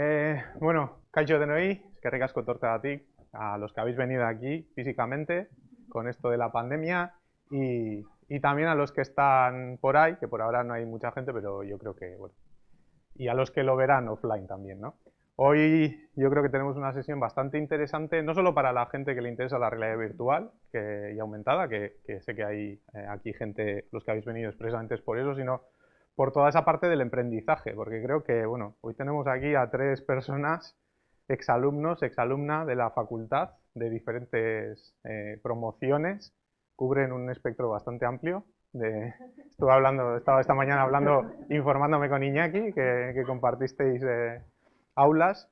Eh, bueno, Kaixo de Noí, que ricasco torta a ti, a los que habéis venido aquí físicamente con esto de la pandemia y, también a los que están por ahí, que por ahora no hay mucha gente, pero yo creo que, bueno, y a los que lo verán offline también, ¿no? Hoy yo creo que tenemos una sesión bastante interesante, no solo para la gente que le interesa la realidad virtual que, y aumentada, que, sé que hay eh, aquí gente, los que habéis venido expresamente es por eso, sino por toda esa parte del emprendizaje, porque creo que, bueno, hoy tenemos aquí a tres personas, exalumnos, exalumna de la facultad, de diferentes eh, promociones, cubren un espectro bastante amplio. De, estuve hablando, estaba esta mañana hablando, informándome con Iñaki, que, que compartisteis eh, aulas,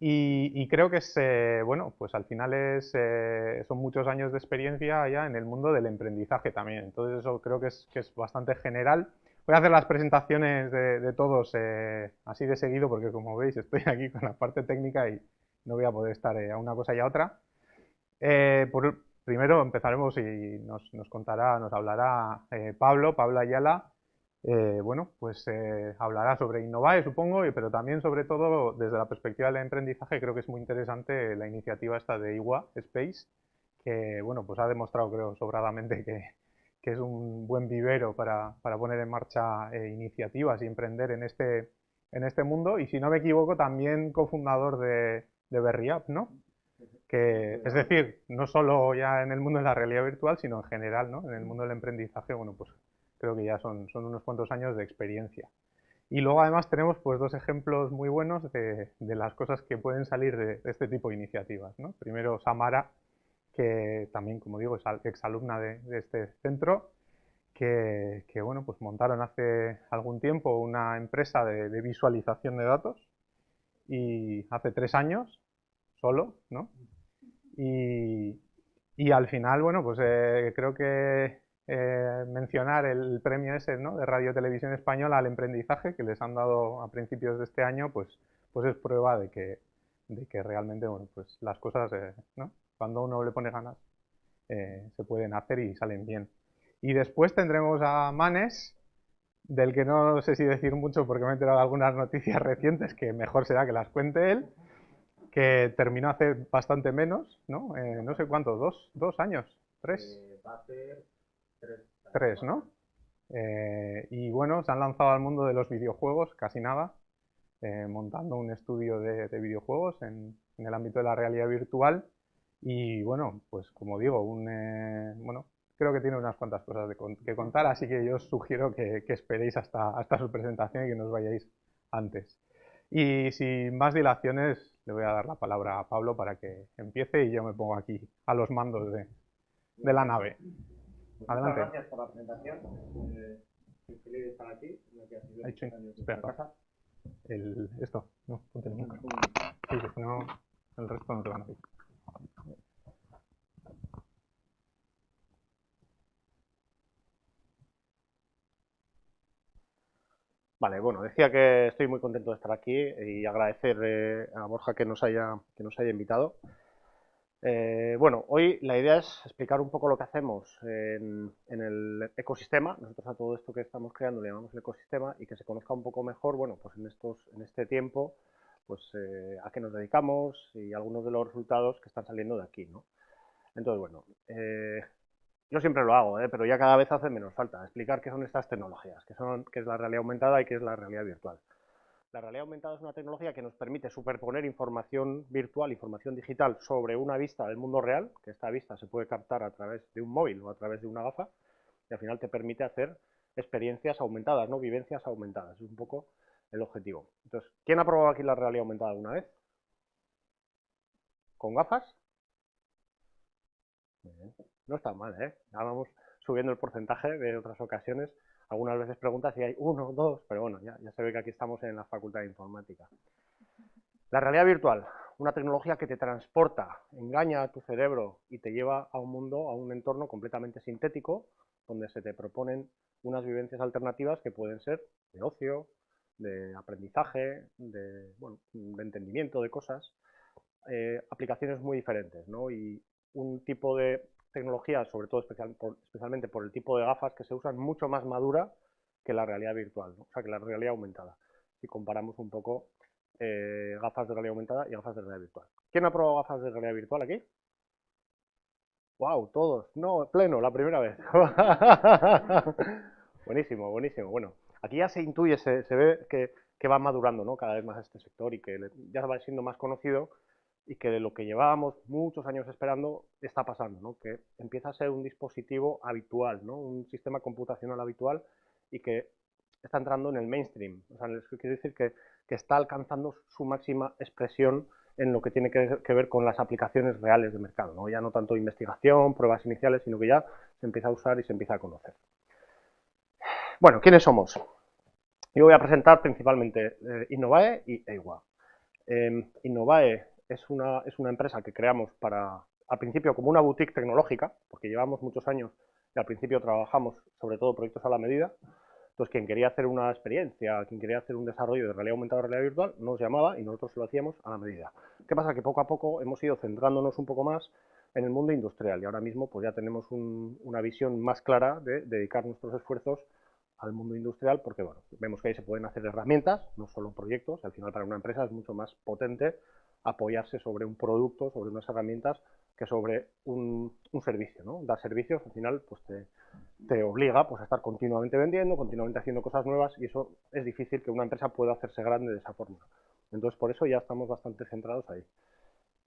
y, y, creo que es, eh, bueno, pues al final es, eh, son muchos años de experiencia ya en el mundo del emprendizaje también, entonces eso creo que es, que es bastante general Voy a hacer las presentaciones de, todos eh, así de seguido porque como veis estoy aquí con la parte técnica y no voy a poder estar eh, a una cosa y a otra. Eh, por, primero empezaremos y nos, contará, nos hablará Pablo, Pablo Ayala, bueno, pues hablará sobre Innovae, supongo, pero también, sobre todo, desde la perspectiva del emprendizaje, creo que es muy interesante la iniciativa esta de IWA Space, que, bueno, pues ha demostrado, creo, sobradamente que, que es un buen vivero para, para poner en marcha eh, iniciativas y emprender en este, en este mundo. Y si no me equivoco, también cofundador de, de BerryUp, ¿no? Que, es decir, no solo ya en el mundo de la realidad virtual, sino en general, ¿no? En el mundo del emprendizaje, bueno, pues creo que ya son, son unos cuantos años de experiencia. Y luego además tenemos pues dos ejemplos muy buenos de, de las cosas que pueden salir de, de, este tipo de iniciativas, ¿no? Primero Samara, que también, como digo, es exalumna de, de este centro, que, bueno, pues montaron hace algún tiempo una empresa de, de, visualización de datos y hace tres años solo, ¿no? Y, y al final, bueno, pues eh, creo que eh, mencionar el premio ese, ¿no? De Radio Televisión Española al emprendizaje que les han dado a principios de este año, pues, pues es prueba de que, de que realmente, bueno, pues las cosas, eh, ¿no? Cuando uno le pone ganas, eh, se pueden hacer y salen bien. Y después tendremos a Manes, del que no sé si decir mucho porque me he enterado de algunas noticias recientes que mejor será que las cuente él, que terminó hace bastante menos, ¿no? Eh, no sé cuánto, dos, dos años, tres. Eh, va a ser tres. Tres, ¿no? Eh, y bueno, se han lanzado al mundo de los videojuegos, casi nada, montando un estudio de, de videojuegos en, en, el ámbito de la realidad virtual y bueno, pues como digo, un, eh, bueno, creo que tiene unas cuantas cosas de que contar, así que yo os sugiero que, que, esperéis hasta, hasta su presentación y que nos vayáis antes. Y sin más dilaciones, le voy a dar la palabra a Pablo para que empiece y yo me pongo aquí a los mandos de, de la nave. Adelante. Muchas gracias por la presentación. Eh, feliz de estar aquí. Ha hecho, espera, el, esto, no, ponte el micro. Sí, no, el resto no te van a decir. Vale, bueno, decía que estoy muy contento de estar aquí y agradecer eh, a Borja que nos haya, que nos haya invitado. Eh, bueno, hoy la idea es explicar un poco lo que hacemos en, el ecosistema. Nosotros a todo esto que estamos creando le llamamos el ecosistema y que se conozca un poco mejor, bueno, pues en, estos, en este tiempo, pues eh, a qué nos dedicamos y algunos de los resultados que están saliendo de aquí, ¿no? Entonces, bueno, eh, yo siempre lo hago, ¿eh? pero ya cada vez hace menos falta explicar qué son estas tecnologías, qué, son, qué es la realidad aumentada y qué es la realidad virtual. La realidad aumentada es una tecnología que nos permite superponer información virtual, información digital sobre una vista del mundo real, que esta vista se puede captar a través de un móvil o a través de una gafa, y al final te permite hacer experiencias aumentadas, no vivencias aumentadas. Es un poco el objetivo. Entonces, ¿quién ha probado aquí la realidad aumentada alguna vez? ¿Con gafas? No está mal, ¿eh? Ya vamos subiendo el porcentaje de otras ocasiones. Algunas veces preguntas si hay uno, dos, pero bueno, ya, ya se ve que aquí estamos en la Facultad de Informática. La realidad virtual, una tecnología que te transporta, engaña a tu cerebro y te lleva a un mundo, a un entorno completamente sintético, donde se te proponen unas vivencias alternativas que pueden ser de ocio, de aprendizaje, de, bueno, de entendimiento de cosas, eh, aplicaciones muy diferentes, ¿no? Y un tipo de tecnología, sobre todo especial, por, especialmente por el tipo de gafas que se usan, mucho más madura que la realidad virtual, o sea, que la realidad aumentada. Si comparamos un poco eh, gafas de realidad aumentada y gafas de realidad virtual. ¿Quién ha probado gafas de realidad virtual aquí? ¡Wow! Todos. No, pleno, la primera vez. buenísimo, buenísimo. Bueno, aquí ya se intuye, se, ve que, que, va madurando ¿no? cada vez más este sector y que ya va siendo más conocido y que de lo que llevábamos muchos años esperando está pasando, ¿no? que empieza a ser un dispositivo habitual, ¿no? un sistema computacional habitual y que está entrando en el mainstream. O sea, quiere decir que, que está alcanzando su máxima expresión en lo que tiene que, ver con las aplicaciones reales de mercado, ¿no? ya no tanto investigación, pruebas iniciales, sino que ya se empieza a usar y se empieza a conocer. Bueno, ¿quiénes somos? Yo voy a presentar principalmente eh, Innovae y EIWA. Em, Innovae es una, es una empresa que creamos para, al principio como una boutique tecnológica, porque llevamos muchos años y al principio trabajamos sobre todo proyectos a la medida, entonces, quien quería hacer una experiencia, quien quería hacer un desarrollo de realidad aumentada o realidad virtual, nos llamaba y nosotros lo hacíamos a la medida. ¿Qué pasa? Que poco a poco hemos ido centrándonos un poco más en el mundo industrial y ahora mismo pues ya tenemos una visión más clara de dedicar nuestros esfuerzos al mundo industrial porque bueno, vemos que ahí se pueden hacer herramientas, no solo proyectos, al final para una empresa es mucho más potente apoyarse sobre un producto, sobre unas herramientas que sobre un, servicio, ¿no? Dar servicios al final pues te, obliga pues, a estar continuamente vendiendo, continuamente haciendo cosas nuevas y eso es difícil que una empresa pueda hacerse grande de esa forma. Entonces por eso ya estamos bastante centrados ahí.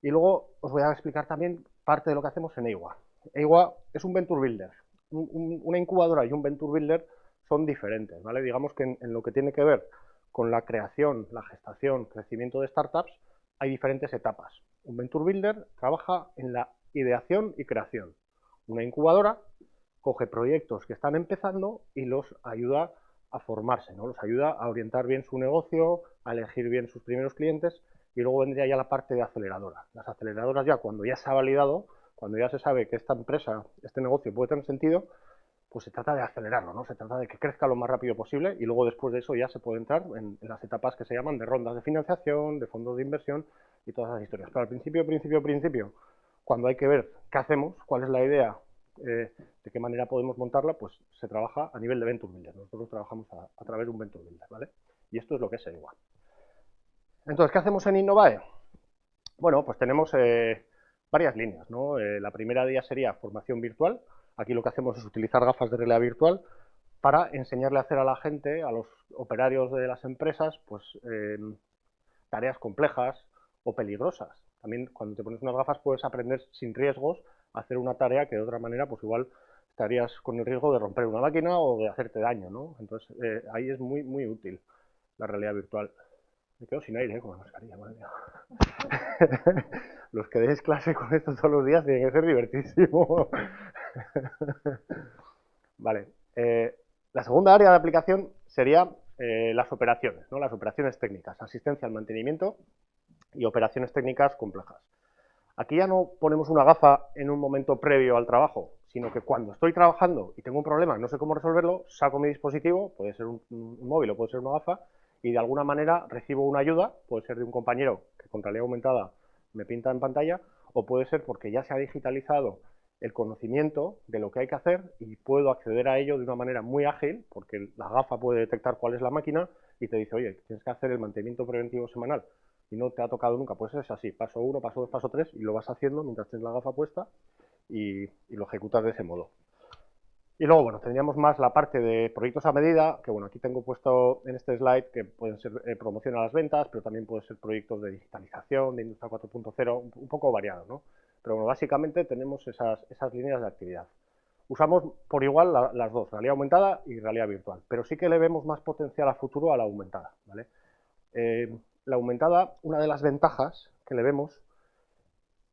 Y luego os voy a explicar también parte de lo que hacemos en EIWA. EIWA es un Venture Builder. una incubadora y un Venture Builder son diferentes, ¿vale? Digamos que en lo que tiene que ver con la creación, la gestación, crecimiento de startups, hay diferentes etapas. Un Venture Builder trabaja en la ideación y creación. Una incubadora coge proyectos que están empezando y los ayuda a formarse, ¿no? los ayuda a orientar bien su negocio, a elegir bien sus primeros clientes y luego vendría ya la parte de aceleradora. Las aceleradoras ya cuando ya se ha validado, cuando ya se sabe que esta empresa, este negocio puede tener sentido, pues se trata de acelerarlo, ¿no? Se trata de que crezca lo más rápido posible y luego después de eso ya se puede entrar en, las etapas que se llaman de rondas de financiación, de fondos de inversión y todas esas historias. Pero al principio, principio, principio, cuando hay que ver qué hacemos, cuál es la idea, eh, de qué manera podemos montarla, pues se trabaja a nivel de Venture Builder. Nosotros trabajamos a, través de un Venture Builder, ¿vale? Y esto es lo que es igual. Entonces, ¿qué hacemos en Innovae? Bueno, pues tenemos eh, varias líneas, ¿no? Eh, la primera día sería formación virtual, Aquí lo que hacemos es utilizar gafas de realidad virtual para enseñarle a hacer a la gente, a los operarios de las empresas, pues eh, tareas complejas o peligrosas. También cuando te pones unas gafas puedes aprender sin riesgos a hacer una tarea que de otra manera pues igual estarías con el riesgo de romper una máquina o de hacerte daño, ¿no? Entonces eh, ahí es muy, muy útil la realidad virtual. Me quedo sin aire ¿eh? con la mascarilla, madre mía. Los que deis clase con esto todos los días tienen que ser divertísimo. vale. Eh, la segunda área de aplicación sería eh, las operaciones, ¿no? las operaciones técnicas, asistencia al mantenimiento y operaciones técnicas complejas. Aquí ya no ponemos una gafa en un momento previo al trabajo, sino que cuando estoy trabajando y tengo un problema, no sé cómo resolverlo, saco mi dispositivo, puede ser un, un móvil o puede ser una gafa, y de alguna manera recibo una ayuda, puede ser de un compañero que con realidad aumentada me pinta en pantalla, o puede ser porque ya se ha digitalizado el conocimiento de lo que hay que hacer y puedo acceder a ello de una manera muy ágil, porque la gafa puede detectar cuál es la máquina y te dice, oye, tienes que hacer el mantenimiento preventivo semanal y no te ha tocado nunca, pues es así, paso uno, paso dos, paso tres y lo vas haciendo mientras tienes la gafa puesta y, lo ejecutas de ese modo. Y luego, bueno, tendríamos más la parte de proyectos a medida, que bueno, aquí tengo puesto en este slide que pueden ser eh, promoción a las ventas, pero también pueden ser proyectos de digitalización, de industria 4.0, un poco variado, ¿no? Pero bueno, básicamente tenemos esas, esas líneas de actividad. Usamos por igual las dos, realidad aumentada y realidad virtual, pero sí que le vemos más potencial a futuro a la aumentada. ¿vale? Eh, la aumentada, una de las ventajas que le vemos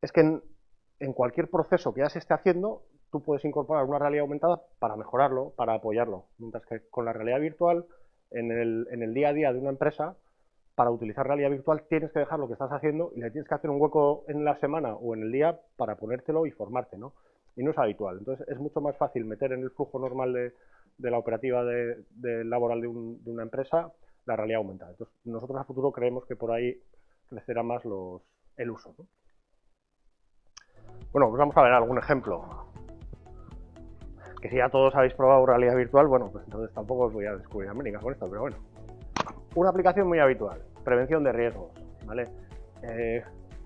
es que en, en, cualquier proceso que ya se esté haciendo, tú puedes incorporar una realidad aumentada para mejorarlo, para apoyarlo, mientras que con la realidad virtual, en el, en el día a día de una empresa, para utilizar realidad virtual tienes que dejar lo que estás haciendo y le tienes que hacer un hueco en la semana o en el día para ponértelo y formarte, ¿no? Y no es habitual. Entonces es mucho más fácil meter en el flujo normal de, la operativa de, laboral de, una empresa la realidad aumentada. Entonces nosotros a futuro creemos que por ahí crecerá más los, el uso. Bueno, pues vamos a ver algún ejemplo. Que si ya todos habéis probado realidad virtual, bueno, pues entonces tampoco os voy a descubrir América con esto, pero bueno. Una aplicación muy habitual. prevención de riesgos, ¿vale? Eh,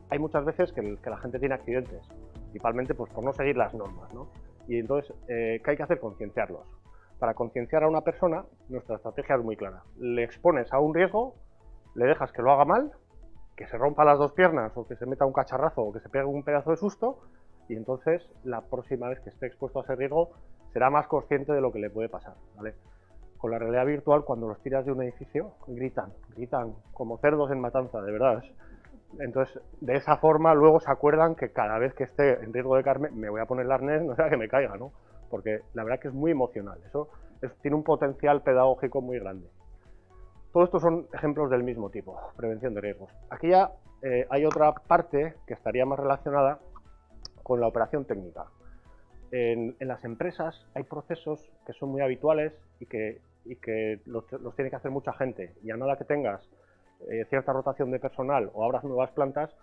hay muchas veces que, la gente tiene accidentes, principalmente pues, por no seguir las normas, ¿no? Y entonces, eh, ¿qué hay que hacer? Concienciarlos. Para concienciar a una persona, nuestra estrategia es muy clara. Le expones a un riesgo, le dejas que lo haga mal, que se rompa las dos piernas o que se meta un cacharrazo o que se pegue un pedazo de susto y entonces la próxima vez que esté expuesto a ese riesgo será más consciente de lo que le puede pasar. ¿vale? Con la realidad virtual, cuando los tiras de un edificio, gritan, gritan como cerdos en matanza, de verdad. Entonces, de esa forma, luego se acuerdan que cada vez que esté en riesgo de caerme, me voy a poner el arnés, no sea que me caiga, ¿no? Porque la verdad que es muy emocional. Eso tiene un potencial pedagógico muy grande. Todos estos son ejemplos del mismo tipo, prevención de riesgos. Aquí ya eh, hay otra parte que estaría más relacionada con la operación técnica. En, las empresas hay procesos que son muy habituales y que, los, tiene que hacer mucha gente. Y a nada que tengas eh, cierta rotación de personal o abras nuevas plantas,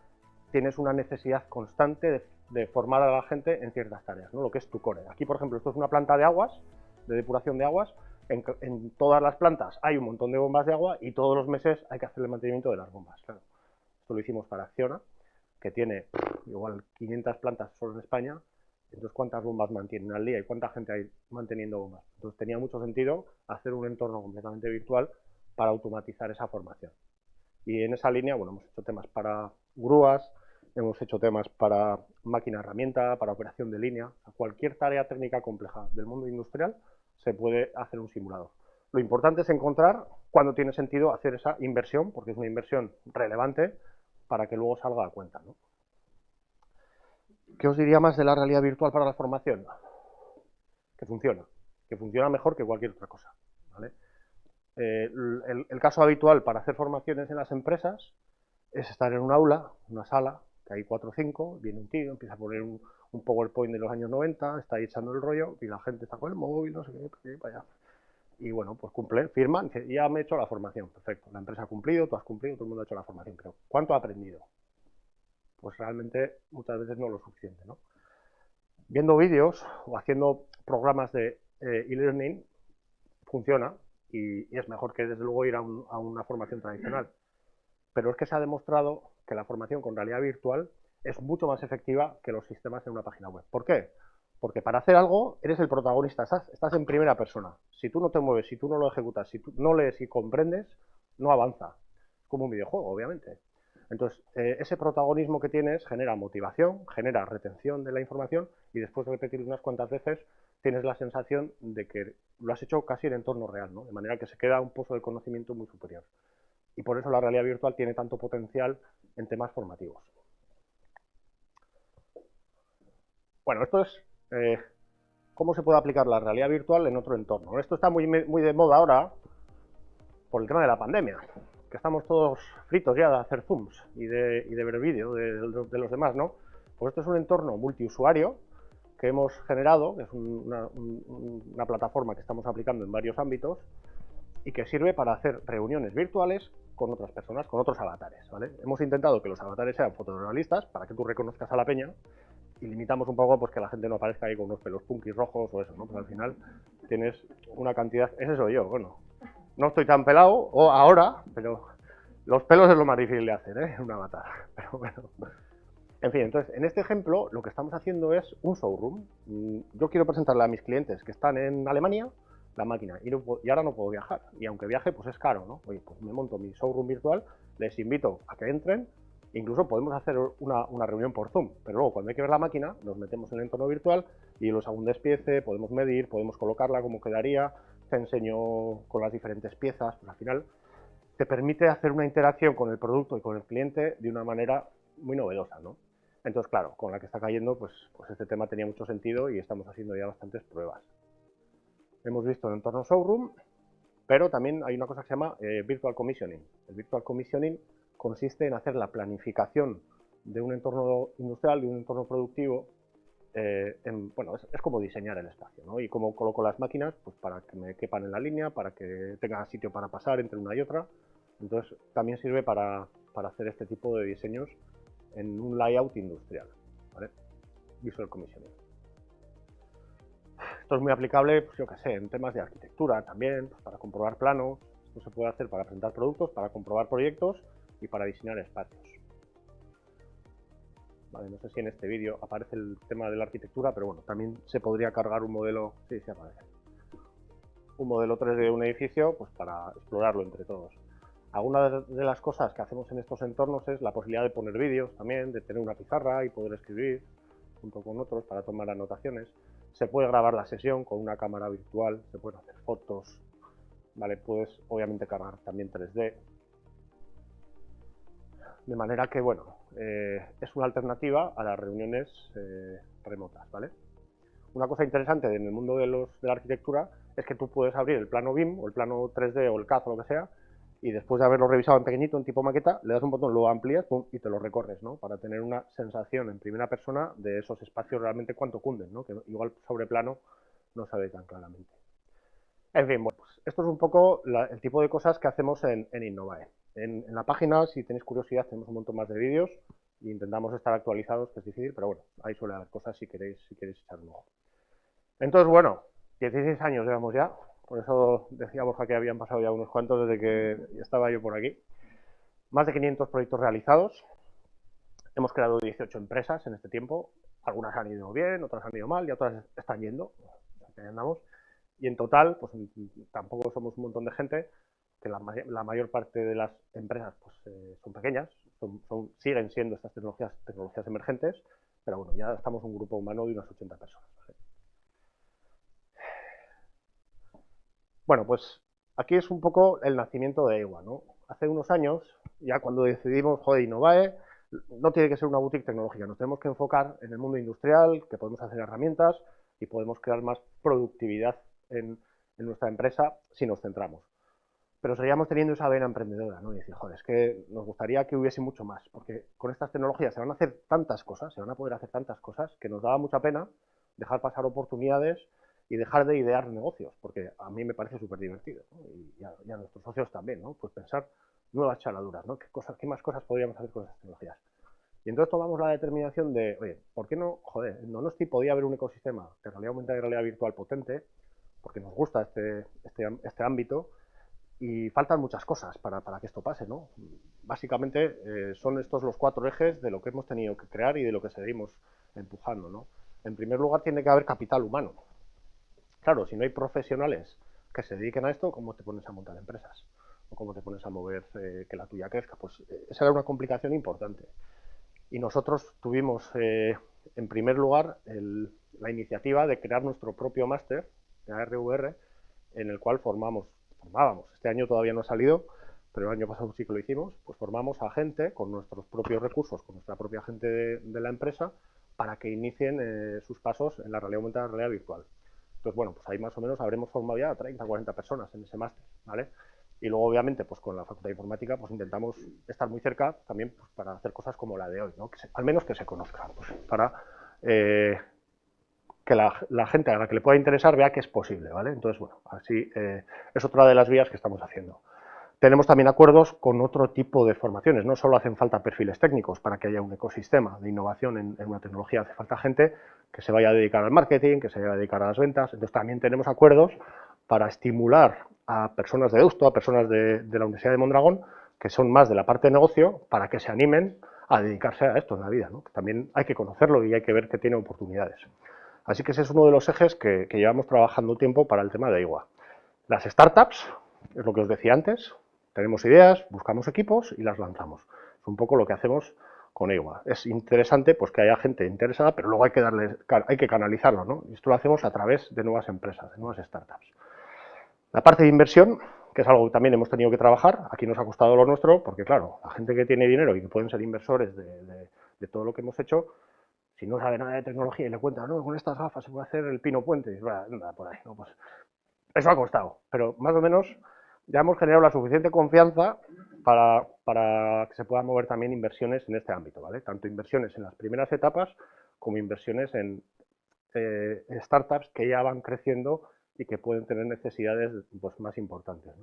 tienes una necesidad constante de, formar a la gente en ciertas tareas, ¿no? lo que es tu core. Aquí, por ejemplo, esto es una planta de aguas, de depuración de aguas. En, en, todas las plantas hay un montón de bombas de agua y todos los meses hay que hacer el mantenimiento de las bombas. Claro. Esto lo hicimos para Acciona, que tiene igual 500 plantas solo en España, entonces cuántas bombas mantienen al día y cuánta gente hay manteniendo bombas. Entonces tenía mucho sentido hacer un entorno completamente virtual para automatizar esa formación. Y en esa línea, bueno, hemos hecho temas para grúas, hemos hecho temas para máquina herramienta, para operación de línea, cualquier tarea técnica compleja del mundo industrial se puede hacer un simulador. Lo importante es encontrar cuándo tiene sentido hacer esa inversión, porque es una inversión relevante para que luego salga a cuenta. ¿no? ¿Qué os diría más de la realidad virtual para la formación? Que funciona, que funciona mejor que cualquier otra cosa. Eh, el, caso habitual para hacer formaciones en las empresas es estar en un aula, una sala, que hay cuatro o cinco, viene un tío, empieza a poner un, PowerPoint de los años 90, está ahí echando el rollo y la gente está con el móvil, no sé qué, vaya. Y bueno, pues cumple, firman, ya me he hecho la formación, perfecto, la empresa ha cumplido, tú has cumplido, todo el mundo ha hecho la formación, pero ¿cuánto ha aprendido? Pues realmente muchas veces no lo suficiente, ¿no? Viendo vídeos o haciendo programas de eh, e-learning funciona y, es mejor que desde luego ir a, una formación tradicional. Pero es que se ha demostrado que la formación con realidad virtual es mucho más efectiva que los sistemas en una página web. ¿Por qué? Porque para hacer algo eres el protagonista, estás, en primera persona. Si tú no te mueves, si tú no lo ejecutas, si tú no lees y comprendes, no avanza. Es como un videojuego, obviamente. Entonces, eh, ese protagonismo que tienes genera motivación, genera retención de la información y después de repetir unas cuantas veces tienes la sensación de que lo has hecho casi en entorno real, ¿no? de manera que se queda un pozo de conocimiento muy superior. Y por eso la realidad virtual tiene tanto potencial en temas formativos. Bueno, esto es eh, cómo se puede aplicar la realidad virtual en otro entorno. Esto está muy, muy de moda ahora por el tema de la pandemia, que estamos todos fritos ya de hacer zooms y de, ver vídeo de, los demás, ¿no? Pues esto es un entorno multiusuario que hemos generado, que es una, una, plataforma que estamos aplicando en varios ámbitos y que sirve para hacer reuniones virtuales con otras personas, con otros avatares, ¿vale? Hemos intentado que los avatares sean fotorealistas para que tú reconozcas a la peña y limitamos un poco pues que la gente no aparezca ahí con unos pelos punkis rojos o eso, ¿no? Pues al final tienes una cantidad, ese soy yo, bueno, no estoy tan pelado o ahora, pero los pelos es lo más difícil de hacer, ¿eh? Una avatar, pero bueno. En fin, entonces, en este ejemplo lo que estamos haciendo es un showroom. Mm, yo quiero presentarle a mis clientes que están en Alemania la máquina y, y, ahora no puedo viajar. Y aunque viaje, pues es caro, ¿no? Oye, pues me monto mi showroom virtual, les invito a que entren, Incluso podemos hacer una, reunión por Zoom, pero luego cuando hay que ver la máquina, nos metemos en el entorno virtual y los hago un despiece, podemos medir, podemos colocarla como quedaría, te enseño con las diferentes piezas, pues al final te permite hacer una interacción con el producto y con el cliente de una manera muy novedosa, ¿no? Entonces, claro, con la que está cayendo, pues, pues este tema tenía mucho sentido y estamos haciendo ya bastantes pruebas. Hemos visto el entorno showroom, pero también hay una cosa que se llama eh, Virtual Commissioning. El Virtual Commissioning consiste en hacer la planificación de un entorno industrial, de un entorno productivo, eh, bueno, es, como diseñar el espacio, ¿no? Y cómo coloco las máquinas, pues para que me quepan en la línea, para que tenga sitio para pasar entre una y otra. Entonces, también sirve para, hacer este tipo de diseños en un layout industrial, ¿vale? Visual Commissioning. Esto es muy aplicable, pues yo qué sé, en temas de arquitectura también, pues para comprobar planos, Esto se puede hacer para presentar productos, para comprobar proyectos y para diseñar espacios. No sé si en este vídeo aparece el tema de la arquitectura, pero bueno, también se podría cargar un modelo, sí, sí aparece, un modelo 3D de un edificio pues para explorarlo entre todos. Algunas de las cosas que hacemos en estos entornos es la posibilidad de poner vídeos también, de tener una pizarra y poder escribir junto con otros para tomar anotaciones. Se puede grabar la sesión con una cámara virtual, se pueden hacer fotos, ¿vale? Puedes obviamente cargar también 3D. De manera que, bueno, eh, es una alternativa a las reuniones eh, remotas, ¿vale? Una cosa interesante en el mundo de, los, de la arquitectura es que tú puedes abrir el plano BIM o el plano 3D o el CAD o lo que sea y después de haberlo revisado en pequeñito, en tipo maqueta, le das un botón, lo amplías y te lo recorres, ¿no? Para tener una sensación en primera persona de esos espacios realmente cuánto cunden, ¿no? Que igual sobre plano no se ve tan claramente. En fin, bueno, pues esto es un poco el tipo de cosas que hacemos en, en Innovae. En, la página, si tenéis curiosidad, tenemos un montón más de vídeos e intentamos estar actualizados, que es difícil, pero bueno, ahí suele haber cosas si queréis, si queréis echar un ojo. Entonces, bueno, 16 años llevamos ya, por eso decía Borja que habían pasado ya unos cuantos desde que estaba yo por aquí. Más de 500 proyectos realizados. Hemos creado 18 empresas en este tiempo. Algunas han ido bien, otras han ido mal y otras están yendo. andamos. Y en total, pues tampoco somos un montón de gente, que la, mayor parte de las empresas pues, eh, son pequeñas, siguen siendo estas tecnologías, tecnologías emergentes, pero bueno, ya estamos un grupo humano de unas 80 personas. Bueno, pues aquí es un poco el nacimiento de EWA, ¿no? Hace unos años, ya cuando decidimos, joder, Innovae, no tiene que ser una boutique tecnológica, nos tenemos que enfocar en el mundo industrial, que podemos hacer herramientas y podemos crear más productividad en, nuestra empresa si nos centramos. Pero seguíamos teniendo esa vena emprendedora, ¿no? Y decir, joder, es que nos gustaría que hubiese mucho más, porque con estas tecnologías se van a hacer tantas cosas, se van a poder hacer tantas cosas, que nos daba mucha pena dejar pasar oportunidades y dejar de idear negocios, porque a mí me parece súper divertido, y, a, nuestros socios también, ¿no? Pues pensar nuevas chaladuras, ¿no? ¿Qué, cosas, ¿Qué más cosas podríamos hacer con esas tecnologías? Y entonces tomamos la determinación de, oye, ¿por qué no, joder, en Donosti podía haber un ecosistema de realidad aumentada y realidad virtual potente, porque nos gusta este, este, este ámbito, y faltan muchas cosas para, para, que esto pase, ¿no? Básicamente eh, son estos los cuatro ejes de lo que hemos tenido que crear y de lo que seguimos empujando, ¿no? En primer lugar tiene que haber capital humano, Claro, si no hay profesionales que se dediquen a esto, ¿cómo te pones a montar empresas? ¿O cómo te pones a mover eh, que la tuya crezca? Pues eh, esa era una complicación importante. Y nosotros tuvimos, en primer lugar, la iniciativa de crear nuestro propio máster de ARVR, en el cual formamos, formábamos, este año todavía no ha salido, pero el año pasado sí que lo hicimos, pues formamos a gente con nuestros propios recursos, con nuestra propia gente de, la empresa, para que inicien sus pasos en la realidad aumentada, la realidad virtual. Entonces, bueno, pues ahí más o menos habremos formado ya 30, 40 personas en ese máster, ¿vale? Y luego, obviamente, pues con la Facultad de Informática, pues intentamos estar muy cerca también pues, para hacer cosas como la de hoy, ¿no? Que al menos que se conozcan, pues, para eh, que la, gente a la que le pueda interesar vea que es posible, ¿vale? Entonces, bueno, así eh, es otra de las vías que estamos haciendo. Tenemos también acuerdos con otro tipo de formaciones, no solo hacen falta perfiles técnicos para que haya un ecosistema de innovación en, en una tecnología, hace falta gente que se vaya a dedicar al marketing, que se vaya a dedicar a las ventas. Entonces también tenemos acuerdos para estimular a personas de Deusto, a personas de, la Universidad de Mondragón, que son más de la parte de negocio, para que se animen a dedicarse a esto en la vida. ¿no? también hay que conocerlo y hay que ver que tiene oportunidades. Así que ese es uno de los ejes que, llevamos trabajando tiempo para el tema de IWA. Las startups, es lo que os decía antes, tenemos ideas, buscamos equipos y las lanzamos. Es un poco lo que hacemos con EWA. Es interesante pues, que haya gente interesada, pero luego hay que, darle, hay que canalizarlo. ¿no? Y esto lo hacemos a través de nuevas empresas, de nuevas startups. La parte de inversión, que es algo que también hemos tenido que trabajar, aquí nos ha costado lo nuestro, porque claro, la gente que tiene dinero y que pueden ser inversores de, todo lo que hemos hecho, si no sabe nada de tecnología y le cuenta, no, con estas gafas se puede hacer el pino puente, nada por ahí, no, pues eso ha costado, pero más o menos ya hemos generado la suficiente confianza para, que se puedan mover también inversiones en este ámbito, ¿vale? Tanto inversiones en las primeras etapas como inversiones en eh, startups que ya van creciendo y que pueden tener necesidades pues, más importantes.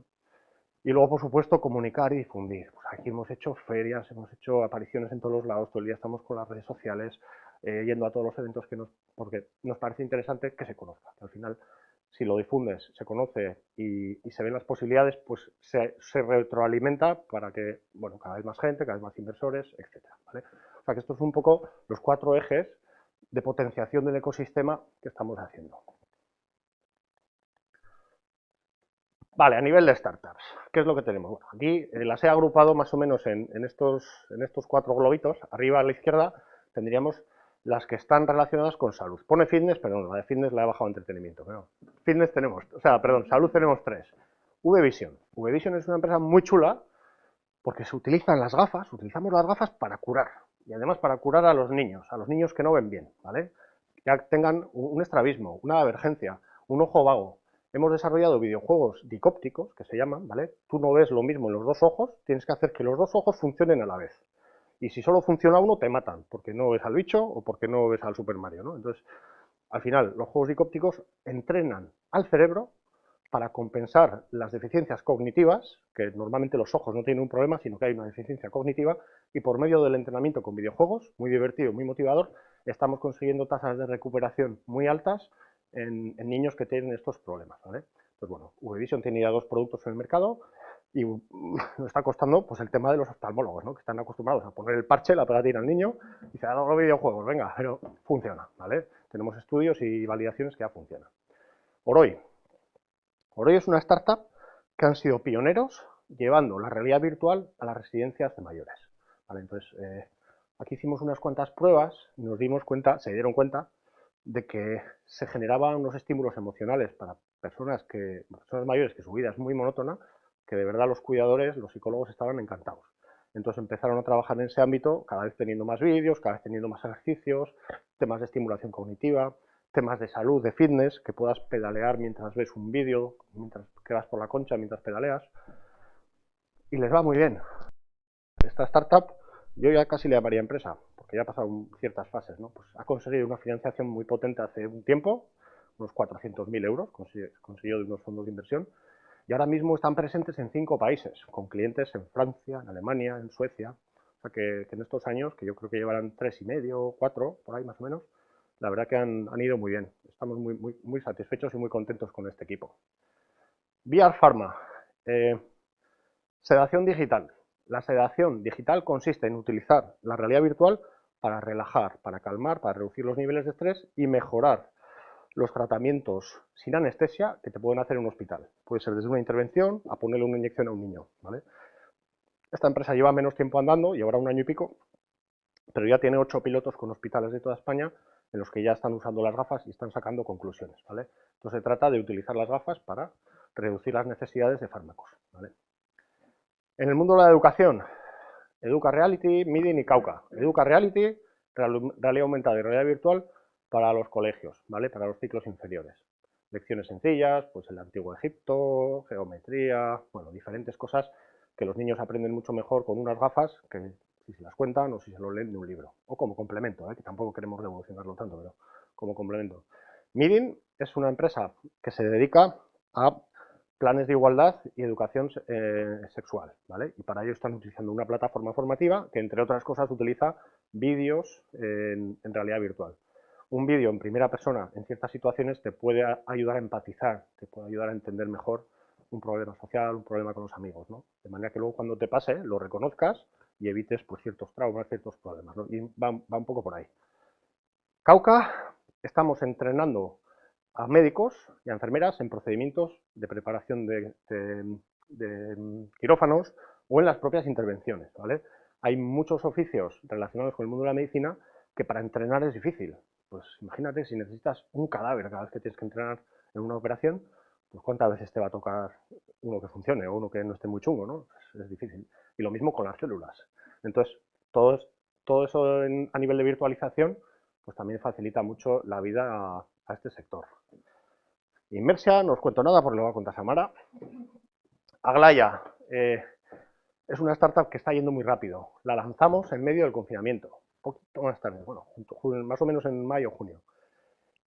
Y luego, por supuesto, comunicar y difundir. Pues aquí hemos hecho ferias, hemos hecho apariciones en todos los lados, todo el día estamos con las redes sociales, eh, yendo a todos los eventos que nos, porque nos parece interesante que se conozca, que al final si lo difundes, se conoce y, se ven las posibilidades, pues se, retroalimenta para que, bueno, cada vez más gente, cada vez más inversores, etcétera, O sea que estos son un poco los cuatro ejes de potenciación del ecosistema que estamos haciendo. Vale, a nivel de startups, ¿qué es lo que tenemos? Bueno, aquí eh, las he agrupado más o menos en, estos, en estos cuatro globitos. Arriba a la izquierda tendríamos las que están relacionadas con salud. Pone fitness, pero no, la de fitness la he bajado a entretenimiento. Pero fitness tenemos, o sea, perdón, salud tenemos tres. V-Vision. V-Vision es una empresa muy chula porque se utilizan las gafas, utilizamos las gafas para curar. Y además para curar a los niños, a los niños que no ven bien, ¿vale? Ya tengan un estrabismo, una avergencia, un ojo vago, hemos desarrollado videojuegos dicópticos, que se llaman, ¿vale? Tú no ves lo mismo en los dos ojos, tienes que hacer que los dos ojos funcionen a la vez. Y si solo funciona uno, te matan, porque no ves al bicho o porque no ves al Super Mario, ¿no? Entonces, al final, los juegos dicópticos entrenan al cerebro para compensar las deficiencias cognitivas, que normalmente los ojos no tienen un problema, sino que hay una deficiencia cognitiva, y por medio del entrenamiento con videojuegos, muy divertido, muy motivador, estamos consiguiendo tasas de recuperación muy altas en, niños que tienen estos problemas. Pues bueno, VVision tiene ya dos productos en el mercado y nos está costando pues el tema de los oftalmólogos, ¿no? que están acostumbrados a poner el parche, la pegatina al niño y se ha dado los videojuegos, venga, pero funciona, ¿vale? Tenemos estudios y validaciones que ya funcionan. Oroy. Oroy es una startup que han sido pioneros llevando la realidad virtual a las residencias de mayores. ¿vale? Entonces, eh, aquí hicimos unas cuantas pruebas y nos dimos cuenta, se dieron cuenta, de que se generaban unos estímulos emocionales para personas, que, personas mayores que su vida es muy monótona, que de verdad los cuidadores, los psicólogos estaban encantados. Entonces empezaron a trabajar en ese ámbito, cada vez teniendo más vídeos, cada vez teniendo más ejercicios, temas de estimulación cognitiva, temas de salud, de fitness, que puedas pedalear mientras ves un vídeo, mientras quedas por la concha, mientras pedaleas. Y les va muy bien. Esta startup yo ya casi le llamaría empresa, porque ya ha pasado ciertas fases, ¿no? Pues ha conseguido una financiación muy potente hace un tiempo, unos 400.000 euros, consiguió de unos fondos de inversión, y ahora mismo están presentes en cinco países, con clientes en Francia, en Alemania, en Suecia, o sea que, en estos años, que yo creo que llevarán tres y medio, cuatro, por ahí más o menos, la verdad que han, ido muy bien. Estamos muy, muy, satisfechos y muy contentos con este equipo. VR Pharma, eh, sedación digital. La sedación digital consiste en utilizar la realidad virtual para relajar, para calmar, para reducir los niveles de estrés y mejorar los tratamientos sin anestesia que te pueden hacer en un hospital. Puede ser desde una intervención a ponerle una inyección a un niño. Esta empresa lleva menos tiempo andando, llevará un año y pico, pero ya tiene ocho pilotos con hospitales de toda España en los que ya están usando las gafas y están sacando conclusiones. Entonces se trata de utilizar las gafas para reducir las necesidades de fármacos. En el mundo de la educación, Educa Reality, Midin y Cauca. Educa Reality, realidad aumentada y realidad virtual para los colegios, ¿vale? Para los ciclos inferiores. Lecciones sencillas, pues el antiguo Egipto, geometría, bueno, diferentes cosas que los niños aprenden mucho mejor con unas gafas que si se las cuentan o si se lo leen de un libro. O como complemento, ¿eh? que tampoco queremos revolucionarlo tanto, pero como complemento. Midin es una empresa que se dedica a planes de igualdad y educación eh, sexual, ¿vale? Y para ello están utilizando una plataforma formativa que, entre otras cosas, utiliza vídeos en, realidad virtual. Un vídeo en primera persona en ciertas situaciones te puede ayudar a empatizar, te puede ayudar a entender mejor un problema social, un problema con los amigos, ¿no? De manera que luego cuando te pase lo reconozcas y evites pues, ciertos traumas, ciertos problemas, ¿no? Y va, un poco por ahí. Cauca, estamos entrenando a médicos y a enfermeras en procedimientos de preparación de, quirófanos o en las propias intervenciones. ¿vale? Hay muchos oficios relacionados con el mundo de la medicina que para entrenar es difícil. Pues imagínate si necesitas un cadáver cada vez que tienes que entrenar en una operación, pues cuántas veces te va a tocar uno que funcione o uno que no esté muy chungo, ¿no? Es, difícil. Y lo mismo con las células. Entonces, todo, eso a nivel de virtualización, pues también facilita mucho la vida a este sector. Inmersia, no os cuento nada porque lo va a contar Samara. Aglaya, eh, es una startup que está yendo muy rápido. La lanzamos en medio del confinamiento, poquito más tarde, bueno, más o menos en mayo junio.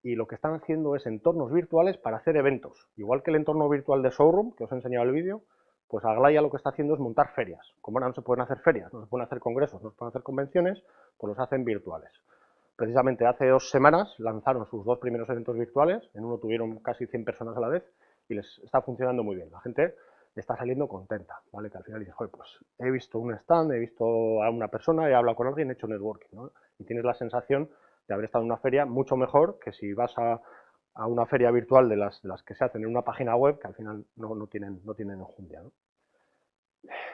Y lo que están haciendo es entornos virtuales para hacer eventos. Igual que el entorno virtual de Showroom, que os he enseñado el vídeo, pues Aglaya lo que está haciendo es montar ferias. Como ahora no se pueden hacer ferias, no se pueden hacer congresos, no se pueden hacer convenciones, pues los hacen virtuales precisamente hace dos semanas lanzaron sus dos primeros eventos virtuales, en uno tuvieron casi 100 personas a la vez y les está funcionando muy bien. La gente está saliendo contenta, ¿vale? Que al final dices, pues he visto un stand, he visto a una persona, he hablado con alguien, he hecho networking, ¿no? Y tienes la sensación de haber estado en una feria mucho mejor que si vas a, una feria virtual de las, las, que se hacen en una página web que al final no, no tienen, no tienen enjundia, ¿no?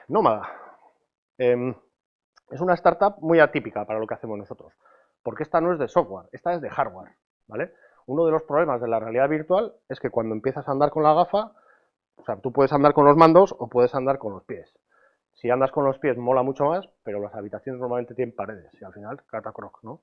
Nómada. Em, es una startup muy atípica para lo que hacemos nosotros, porque esta no es de software, esta es de hardware, ¿vale? Uno de los problemas de la realidad virtual es que cuando empiezas a andar con la gafa, o sea, tú puedes andar con los mandos o puedes andar con los pies. Si andas con los pies mola mucho más, pero las habitaciones normalmente tienen paredes y al final catacroc, ¿no?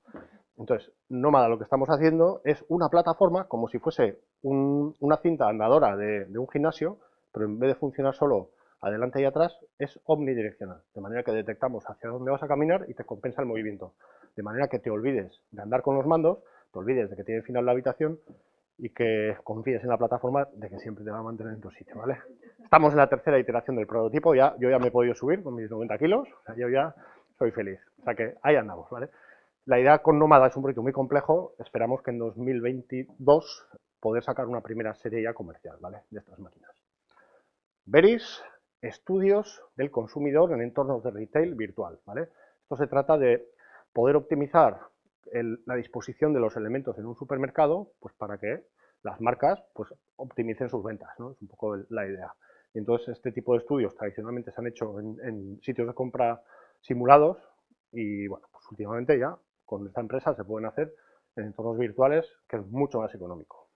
Entonces, Nómada lo que estamos haciendo es una plataforma como si fuese una cinta andadora de, de un gimnasio, pero en vez de funcionar solo adelante y atrás, es omnidireccional, de manera que detectamos hacia dónde vas a caminar y te compensa el movimiento, de manera que te olvides de andar con los mandos, te olvides de que tiene final la habitación y que confíes en la plataforma de que siempre te va a mantener en tu sitio, ¿vale? Estamos en la tercera iteración del prototipo, ya, yo ya me he podido subir con mis 90 kilos, o sea, yo ya soy feliz, o sea que ahí andamos, ¿vale? La idea con Nómada es un proyecto muy complejo, esperamos que en 2022 poder sacar una primera serie ya comercial, ¿vale? De estas máquinas. Veris, estudios del consumidor en entornos de retail virtual. ¿vale? Esto se trata de poder optimizar la disposición de los elementos en un supermercado pues para que las marcas pues, optimicen sus ventas. ¿no? Es un poco la idea. Y entonces este tipo de estudios tradicionalmente se han hecho en, sitios de compra simulados y bueno, pues últimamente ya con esta empresa se pueden hacer en entornos virtuales que es mucho más económico.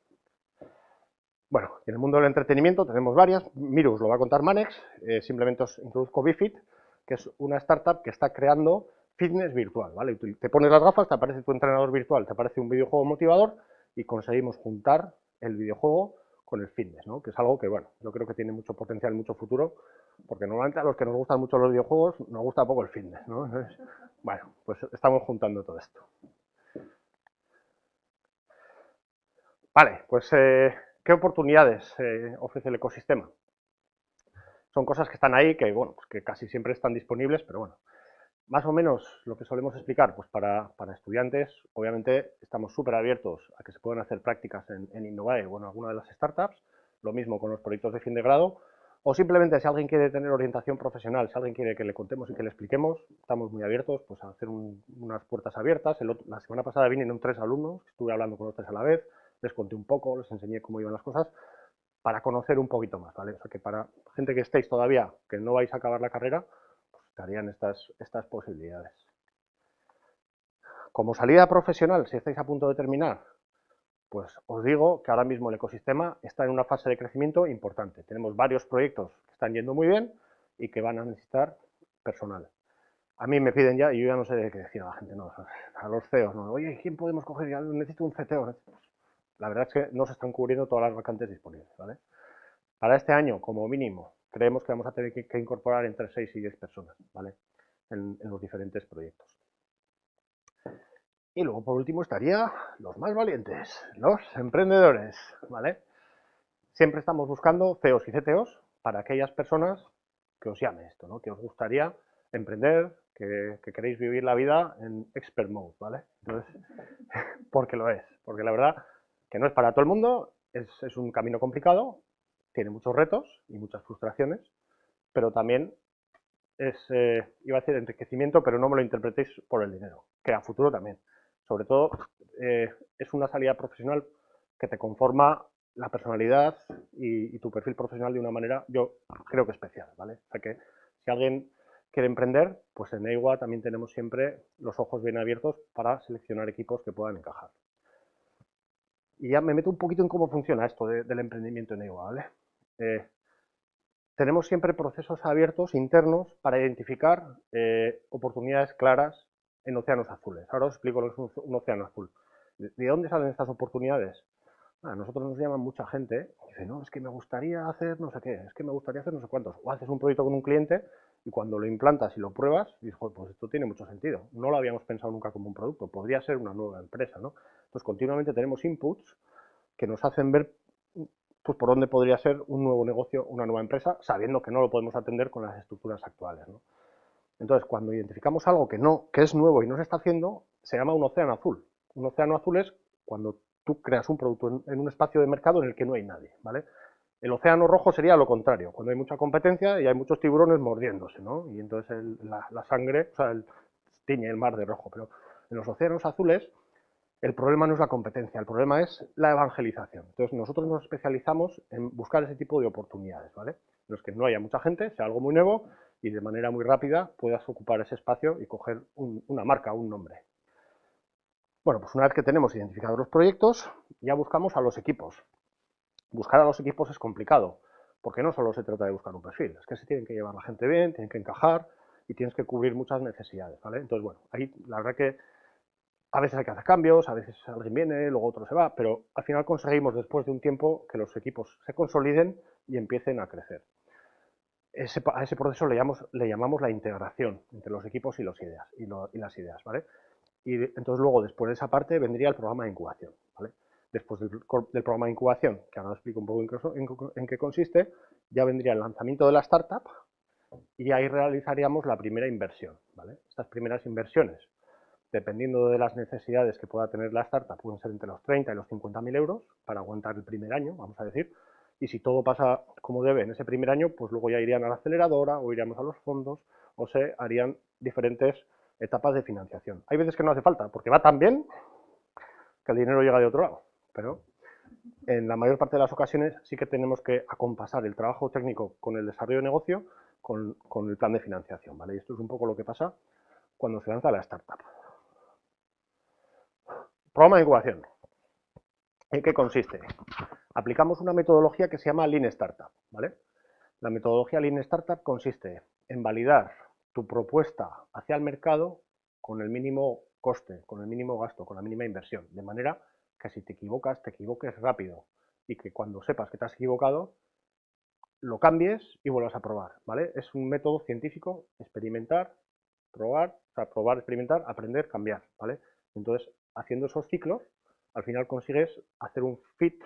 Bueno, en el mundo del entretenimiento tenemos varias. Mirus lo va a contar Manex. Eh, simplemente os introduzco Bifit, que es una startup que está creando fitness virtual. ¿vale? Te pones las gafas, te aparece tu entrenador virtual, te aparece un videojuego motivador y conseguimos juntar el videojuego con el fitness, ¿no? que es algo que, bueno, yo creo que tiene mucho potencial, mucho futuro, porque normalmente a los que nos gustan mucho los videojuegos nos gusta poco el fitness. ¿no? bueno, pues estamos juntando todo esto. Vale, pues... Eh, ¿Qué oportunidades eh, ofrece el ecosistema? Son cosas que están ahí, que, bueno, pues que casi siempre están disponibles, pero bueno, más o menos lo que solemos explicar, pues para, estudiantes, obviamente estamos súper abiertos a que se puedan hacer prácticas en, en Innovae o en alguna de las startups, lo mismo con los proyectos de fin de grado, o simplemente si alguien quiere tener orientación profesional, si alguien quiere que le contemos y que le expliquemos, estamos muy abiertos pues, a hacer unas puertas abiertas. la semana pasada vinieron tres alumnos, estuve hablando con los tres a la vez, les conté un poco, les enseñé cómo iban las cosas, para conocer un poquito más, ¿vale? O sea que para gente que estéis todavía, que no vais a acabar la carrera, estarían estas, estas posibilidades. Como salida profesional, si estáis a punto de terminar, pues os digo que ahora mismo el ecosistema está en una fase de crecimiento importante. Tenemos varios proyectos que están yendo muy bien y que van a necesitar personal. A mí me piden ya, y yo ya no sé de qué decir a la gente, no, a los CEOs, no, oye, ¿quién podemos coger? Ya necesito un CTO la verdad es que no se están cubriendo todas las vacantes disponibles. ¿vale? Para este año, como mínimo, creemos que vamos a tener que, incorporar entre 6 y 10 personas ¿vale? en, los diferentes proyectos. Y luego, por último, estaría los más valientes, los emprendedores. ¿vale? Siempre estamos buscando CEOs y CTOs para aquellas personas que os llame esto, ¿no? que os gustaría emprender, que, que, queréis vivir la vida en expert mode, ¿vale? Entonces, porque lo es, porque la verdad que no es para todo el mundo, es, un camino complicado, tiene muchos retos y muchas frustraciones, pero también es, eh, iba a decir enriquecimiento, pero no me lo interpretéis por el dinero, que a futuro también. Sobre todo, eh, es una salida profesional que te conforma la personalidad y, tu perfil profesional de una manera, yo creo que especial, ¿vale? O sea que si alguien quiere emprender, pues en EIWA también tenemos siempre los ojos bien abiertos para seleccionar equipos que puedan encajar. Y ya me meto un poquito en cómo funciona esto del emprendimiento en EUA, ¿vale? Eh, tenemos siempre procesos abiertos internos para identificar eh, oportunidades claras en océanos azules. Ahora os explico lo que es un, océano azul. ¿De, dónde salen estas oportunidades? A nosotros nos llaman mucha gente y dice, no, es que me gustaría hacer no sé qué, es que me gustaría hacer no sé cuántos. O haces un proyecto con un cliente y cuando lo implantas y lo pruebas, dices, pues esto tiene mucho sentido. No lo habíamos pensado nunca como un producto, podría ser una nueva empresa, ¿no? Entonces continuamente tenemos inputs que nos hacen ver pues, por dónde podría ser un nuevo negocio, una nueva empresa, sabiendo que no lo podemos atender con las estructuras actuales. Entonces, cuando identificamos algo que, no, que es nuevo y no se está haciendo, se llama un océano azul. Un océano azul es cuando tú creas un producto en, un espacio de mercado en el que no hay nadie, ¿vale? El océano rojo sería lo contrario, cuando hay mucha competencia y hay muchos tiburones mordiéndose, ¿no? Y entonces la, sangre, o sea, el, tiñe el mar de rojo. Pero en los océanos azules el problema no es la competencia, el problema es la evangelización. Entonces nosotros nos especializamos en buscar ese tipo de oportunidades, ¿vale? En los que no haya mucha gente, sea algo muy nuevo y de manera muy rápida puedas ocupar ese espacio y coger una marca, un nombre. Bueno, pues una vez que tenemos identificados los proyectos, ya buscamos a los equipos. Buscar a los equipos es complicado, porque no solo se trata de buscar un perfil, es que se tienen que llevar la gente bien, tienen que encajar y tienes que cubrir muchas necesidades, ¿vale? Entonces, bueno, ahí la verdad que a veces hay que hacer cambios, a veces alguien viene, luego otro se va, pero al final conseguimos después de un tiempo que los equipos se consoliden y empiecen a crecer. a ese proceso le llamamos, la integración entre los equipos y, las ideas, ¿vale? Y entonces luego, después de esa parte, vendría el programa de incubación, ¿vale? Después del, programa de incubación, que ahora explico un poco en, en qué consiste, ya vendría el lanzamiento de la startup y ahí realizaríamos la primera inversión, ¿vale? Estas primeras inversiones dependiendo de las necesidades que pueda tener la startup, pueden ser entre los 30 y los 50 mil euros para aguantar el primer año, vamos a decir. Y si todo pasa como debe en ese primer año, pues luego ya irían a la aceleradora o iríamos a los fondos o se harían diferentes etapas de financiación. Hay veces que no hace falta, porque va tan bien que el dinero llega de otro lado. Pero en la mayor parte de las ocasiones sí que tenemos que acompasar el trabajo técnico con el desarrollo de negocio con, con el plan de financiación. ¿vale? Y esto es un poco lo que pasa cuando se lanza la startup. Programa de incubación. ¿En qué consiste? Aplicamos una metodología que se llama Lean Startup. ¿vale? La metodología Lean Startup consiste en validar tu propuesta hacia el mercado con el mínimo coste, con el mínimo gasto, con la mínima inversión, de manera que si te equivocas, te equivoques rápido y que cuando sepas que te has equivocado, lo cambies y vuelvas a probar, ¿vale? Es un método científico, experimentar, probar, o sea, probar, experimentar, aprender, cambiar, ¿vale? Entonces, haciendo esos ciclos, al final consigues hacer un fit,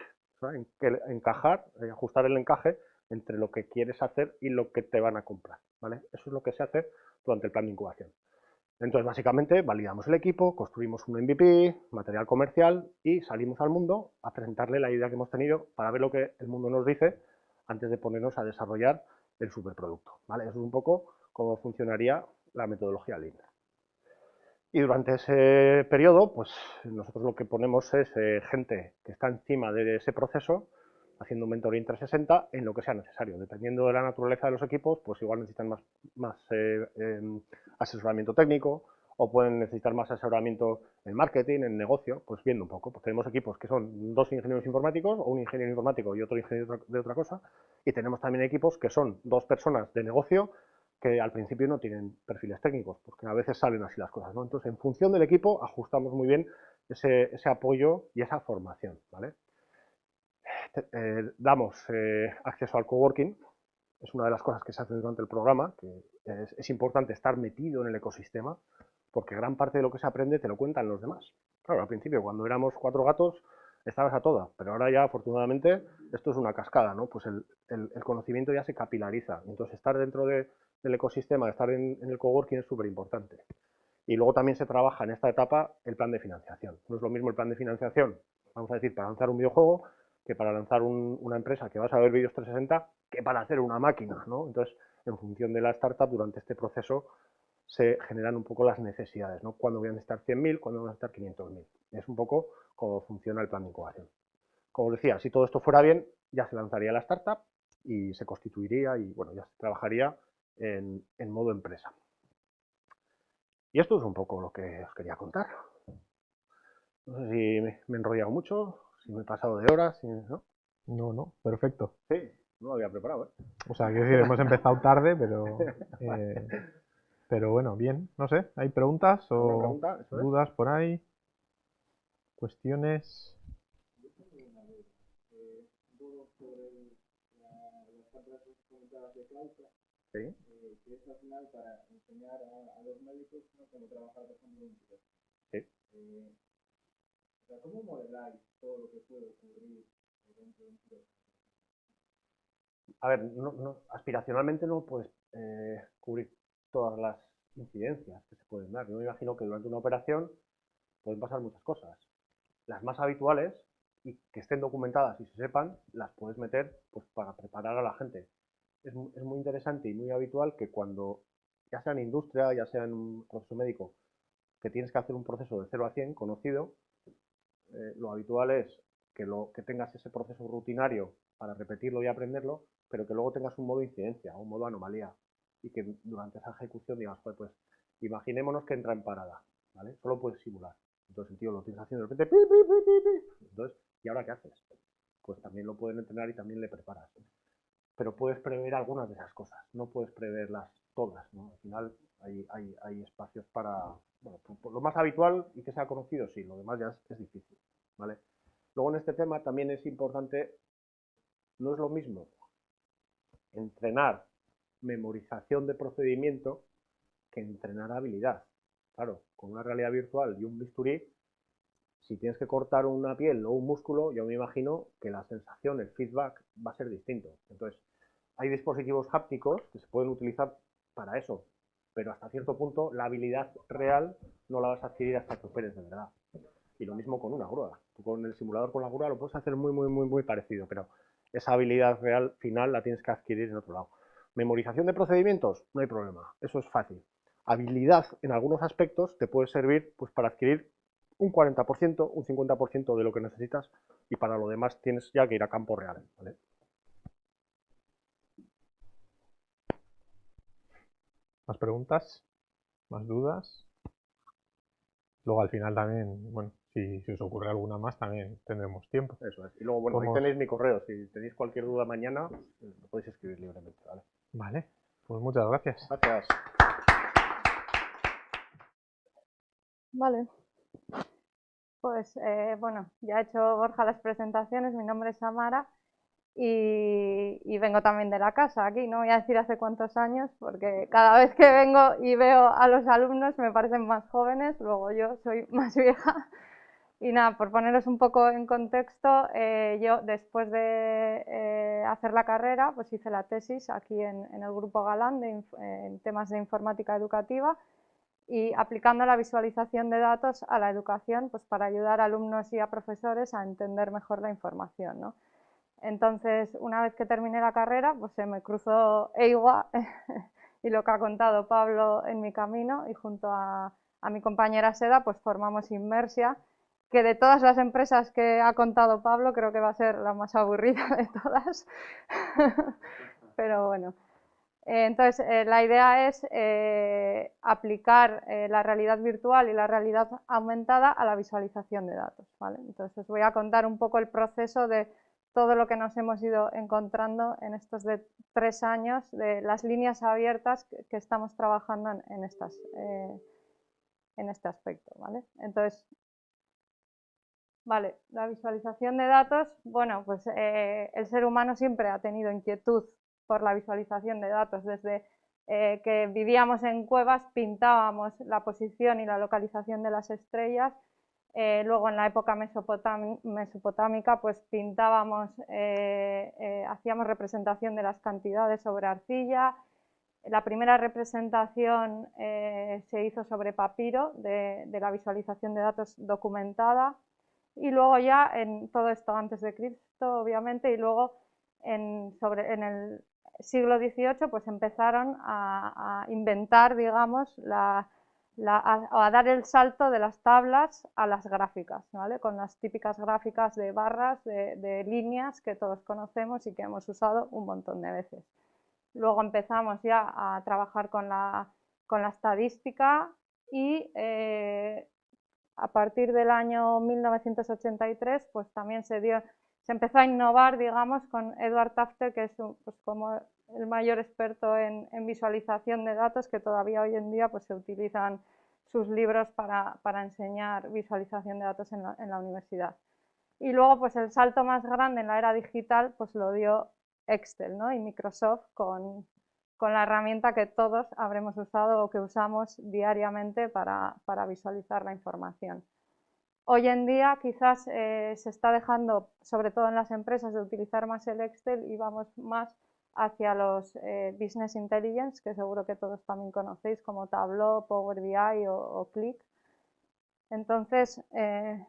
encajar, eh, ajustar el encaje entre lo que quieres hacer y lo que te van a comprar. ¿vale? Eso es lo que se hace durante el plan de incubación. Entonces, básicamente, validamos el equipo, construimos un MVP, material comercial y salimos al mundo a presentarle la idea que hemos tenido para ver lo que el mundo nos dice antes de ponernos a desarrollar el superproducto. ¿vale? Eso es un poco cómo funcionaría la metodología Lean. Y durante ese periodo, pues nosotros lo que ponemos es eh, gente que está encima de ese proceso, haciendo un mentoring 360 en lo que sea necesario. Dependiendo de la naturaleza de los equipos, pues igual necesitan más, más eh, em, asesoramiento técnico o pueden necesitar más asesoramiento en marketing, en negocio, pues viendo un poco. Pues tenemos equipos que son dos ingenieros informáticos o un ingeniero informático y otro ingeniero de otra cosa. Y tenemos también equipos que son dos personas de negocio que al principio no tienen perfiles técnicos, porque a veces salen así las cosas. ¿no? Entonces, en función del equipo, ajustamos muy bien ese, apoyo y esa formación. ¿vale? Eh, damos eh, acceso al coworking, es una de las cosas que se hace durante el programa, que es, importante estar metido en el ecosistema, porque gran parte de lo que se aprende te lo cuentan los demás. Claro, al principio, cuando éramos cuatro gatos, estabas a toda, pero ahora ya, afortunadamente, esto es una cascada, ¿no? Pues el, el conocimiento ya se capilariza. Entonces, estar dentro de, el ecosistema, estar en, el coworking es súper importante. Y luego también se trabaja en esta etapa el plan de financiación. No es lo mismo el plan de financiación, vamos a decir, para lanzar un videojuego, que para lanzar una empresa que vas a ver vídeos 360, que para hacer una máquina, ¿no? Entonces, en función de la startup, durante este proceso se generan un poco las necesidades, ¿no? Cuándo voy a necesitar 100.000, cuándo voy a necesitar 500.000. Es un poco cómo funciona el plan de incubación. Como decía, si todo esto fuera bien, ya se lanzaría la startup y se constituiría y, bueno, ya se trabajaría en, modo empresa. Y esto es un poco lo que os quería contar. No sé si me, he enrollado mucho, si me he pasado de horas, ¿no? No, no, perfecto. Sí, no lo había preparado, ¿eh? O sea, quiero decir, hemos empezado tarde, pero... Eh, pero bueno, bien, no sé, ¿hay preguntas o dudas por ahí? ¿Cuestiones? Sí. Eh, que es al final para enseñar a, a los médicos ¿no? cómo trabajar, por ejemplo, en Sí. Eh, o sea, ¿cómo modeláis todo lo que puede ocurrir dentro de un A ver, no, no, aspiracionalmente no puedes eh, cubrir todas las incidencias que se pueden dar. Yo me imagino que durante una operación pueden pasar muchas cosas. Las más habituales y que estén documentadas y se sepan, las puedes meter pues, para preparar a la gente. Es, es muy interesante y muy habitual que cuando, ya sea en industria, ya sea en un proceso médico, que tienes que hacer un proceso de 0 a 100 conocido, eh, lo habitual es que, lo, que tengas ese proceso rutinario para repetirlo y aprenderlo, pero que luego tengas un modo incidencia, un modo anomalía, y que durante esa ejecución digas, pues, imaginémonos que entra en parada, ¿vale? Solo puedes simular. Entonces el tío lo tienes haciendo de repente, entonces, ¿y ahora qué haces? Pues también lo pueden entrenar y también le preparas. Pero puedes prever algunas de esas cosas, no puedes preverlas todas, ¿no? Al final hay, hay, hay espacios para, bueno, lo más habitual y que sea conocido, sí, lo demás ya es, es difícil, ¿vale? Luego en este tema también es importante, no es lo mismo entrenar memorización de procedimiento que entrenar habilidad. Claro, con una realidad virtual y un bisturí, si tienes que cortar una piel o un músculo, yo me imagino que la sensación, el feedback va a ser distinto. Entonces, hay dispositivos hápticos que se pueden utilizar para eso, pero hasta cierto punto la habilidad real no la vas a adquirir hasta que operes de verdad. Y lo mismo con una grúa. con el simulador con la grúa lo puedes hacer muy, muy, muy, muy parecido, pero esa habilidad real final la tienes que adquirir en otro lado. Memorización de procedimientos, no hay problema, eso es fácil. Habilidad en algunos aspectos te puede servir pues, para adquirir un 40%, un 50% de lo que necesitas y para lo demás tienes ya que ir a campo real. ¿Más preguntas? ¿Más dudas? Luego al final también, bueno, si, os ocurre alguna más también tendremos tiempo. Eso es. Y luego, bueno, ahí tenéis mi correo. Si tenéis cualquier duda mañana, lo podéis escribir libremente, ¿vale? Vale, pues muchas gracias. Gracias. Vale. Pues eh, bueno, ya ha hecho Borja las presentaciones, mi nombre es Samara y, vengo también de la casa aquí, no voy a decir hace cuántos años, porque cada vez que vengo y veo a los alumnos me parecen más jóvenes, luego yo soy más vieja. Y nada, por poneros un poco en contexto, eh, yo después de eh, hacer la carrera, pues hice la tesis aquí en, el Grupo Galán en temas de informática educativa y aplicando la visualización de datos a la educación pues para ayudar a alumnos y a profesores a entender mejor la información. ¿no? Entonces, una vez que terminé la carrera, pues se me cruzó EIGUA y lo que ha contado Pablo en mi camino y junto a, a mi compañera Seda pues formamos Inmersia, que de todas las empresas que ha contado Pablo creo que va a ser la más aburrida de todas. Pero bueno, entonces, eh, la idea es eh, aplicar la realidad virtual y la realidad aumentada a la visualización de datos. Entonces, os voy a contar un poco el proceso de todo lo que nos hemos ido encontrando en estos tres años, de las líneas abiertas que, estamos trabajando en, en este aspecto. Entonces, Vale, la visualización de datos, bueno, pues el ser humano siempre ha tenido inquietud por la visualización de datos. Desde eh, que vivíamos en cuevas pintábamos la posición y la localización de las estrellas. Eh, luego en la época mesopotámica pues pintábamos, eh, hacíamos representación de las cantidades sobre arcilla. La primera representación se hizo sobre papiro de, de la visualización de datos documentada y luego ya en todo esto antes de Cristo obviamente y luego en, sobre, en el siglo XVIII pues empezaron a, inventar, digamos, a, dar el salto de las tablas a las gráficas, ¿vale? con las típicas gráficas de barras, de, líneas que todos conocemos y que hemos usado un montón de veces. Luego empezamos ya a trabajar con la, estadística y eh, a partir del año 1983 pues también se dio se empezó a innovar, digamos, con Edward Tafter, que es pues, como el mayor experto en, visualización de datos, que todavía hoy en día pues, se utilizan sus libros para, enseñar visualización de datos en la, universidad. Y luego, pues el salto más grande en la era digital, pues lo dio Excel ¿no? y Microsoft con, la herramienta que todos habremos usado o que usamos diariamente para visualizar la información. Hoy en día quizás eh, se está dejando, sobre todo en las empresas, de utilizar más el Excel y vamos más hacia los eh, Business Intelligence, que seguro que todos también conocéis, como Tableau, Power BI o, Click. Entonces, eh,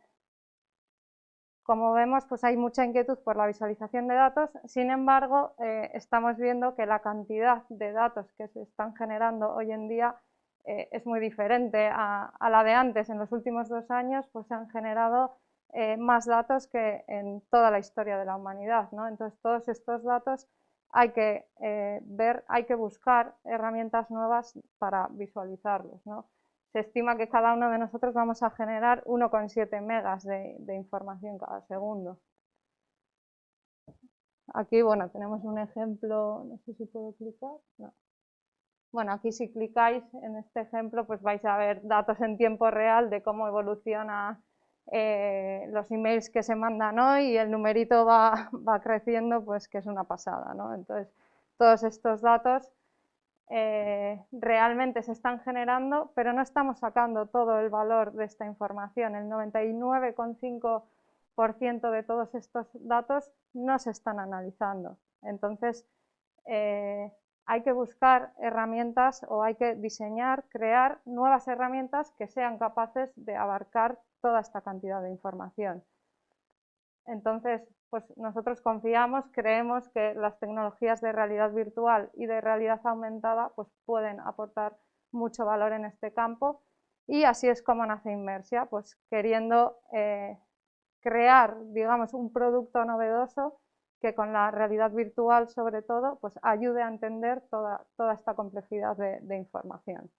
como vemos, pues hay mucha inquietud por la visualización de datos, sin embargo, estamos viendo que la cantidad de datos que se están generando hoy en día eh, es muy diferente a, la de antes. En los últimos dos años pues, se han generado más datos que en toda la historia de la humanidad. Entonces, todos estos datos hay que ver, hay que buscar herramientas nuevas para visualizarlos se estima que cada uno de nosotros vamos a generar 1,7 megas de, información cada segundo. Aquí, bueno, tenemos un ejemplo, no sé si puedo clicar, Bueno, aquí si clicáis en este ejemplo, pues vais a ver datos en tiempo real de cómo evoluciona eh, los emails que se mandan hoy y el numerito va, creciendo, pues que es una pasada, ¿no? Entonces, todos estos datos eh, realmente se están generando, pero no estamos sacando todo el valor de esta información. El 99,5% de todos estos datos no se están analizando. Entonces, eh, hay que buscar herramientas o hay que diseñar, crear nuevas herramientas que sean capaces de abarcar toda esta cantidad de información. Entonces, pues nosotros confiamos, creemos que las tecnologías de realidad virtual y de realidad aumentada pues pueden aportar mucho valor en este campo y así es como nace Inmersia, pues queriendo eh, crear, digamos, un producto novedoso que con la realidad virtual sobre todo pues ayude a entender toda, esta complejidad de información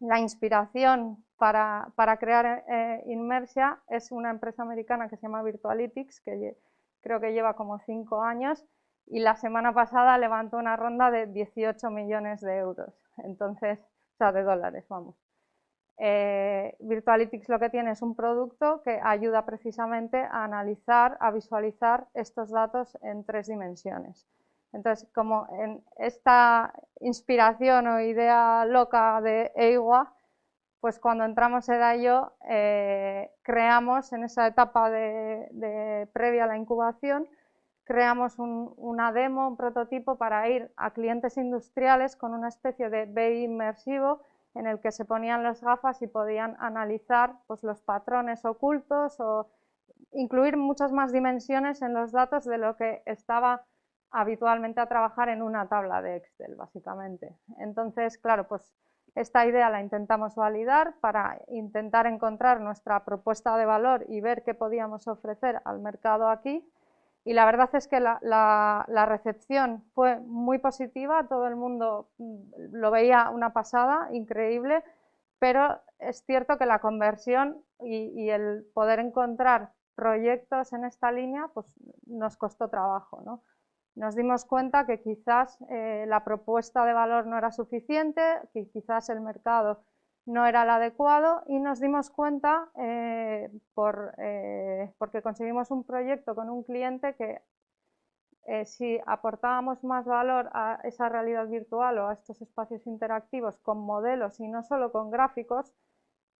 la inspiración para, crear eh, Inmersia es una empresa americana que se llama Virtualytics, que creo que lleva como cinco años, y la semana pasada levantó una ronda de 18 millones de euros, entonces, o sea, de dólares, vamos. Eh, Virtualytics lo que tiene es un producto que ayuda precisamente a analizar, a visualizar estos datos en tres dimensiones. Entonces, como en esta inspiración o idea loca de EIWA, pues cuando entramos en ello, eh, creamos en esa etapa de, previa a la incubación, creamos una demo, un prototipo para ir a clientes industriales con una especie de BI inmersivo en el que se ponían las gafas y podían analizar pues, los patrones ocultos o incluir muchas más dimensiones en los datos de lo que estaba habitualmente a trabajar en una tabla de Excel, básicamente. Entonces, claro, pues esta idea la intentamos validar para intentar encontrar nuestra propuesta de valor y ver qué podíamos ofrecer al mercado aquí. Y la verdad es que la, recepción fue muy positiva, todo el mundo mm, lo veía una pasada, increíble, pero es cierto que la conversión y, y el poder encontrar proyectos en esta línea pues nos costó trabajo. ¿no? nos dimos cuenta que quizás eh, la propuesta de valor no era suficiente, que quizás el mercado no era el adecuado y nos dimos cuenta eh, por, eh, porque conseguimos un proyecto con un cliente que si aportábamos más valor a esa realidad virtual o a estos espacios interactivos con modelos y no solo con gráficos,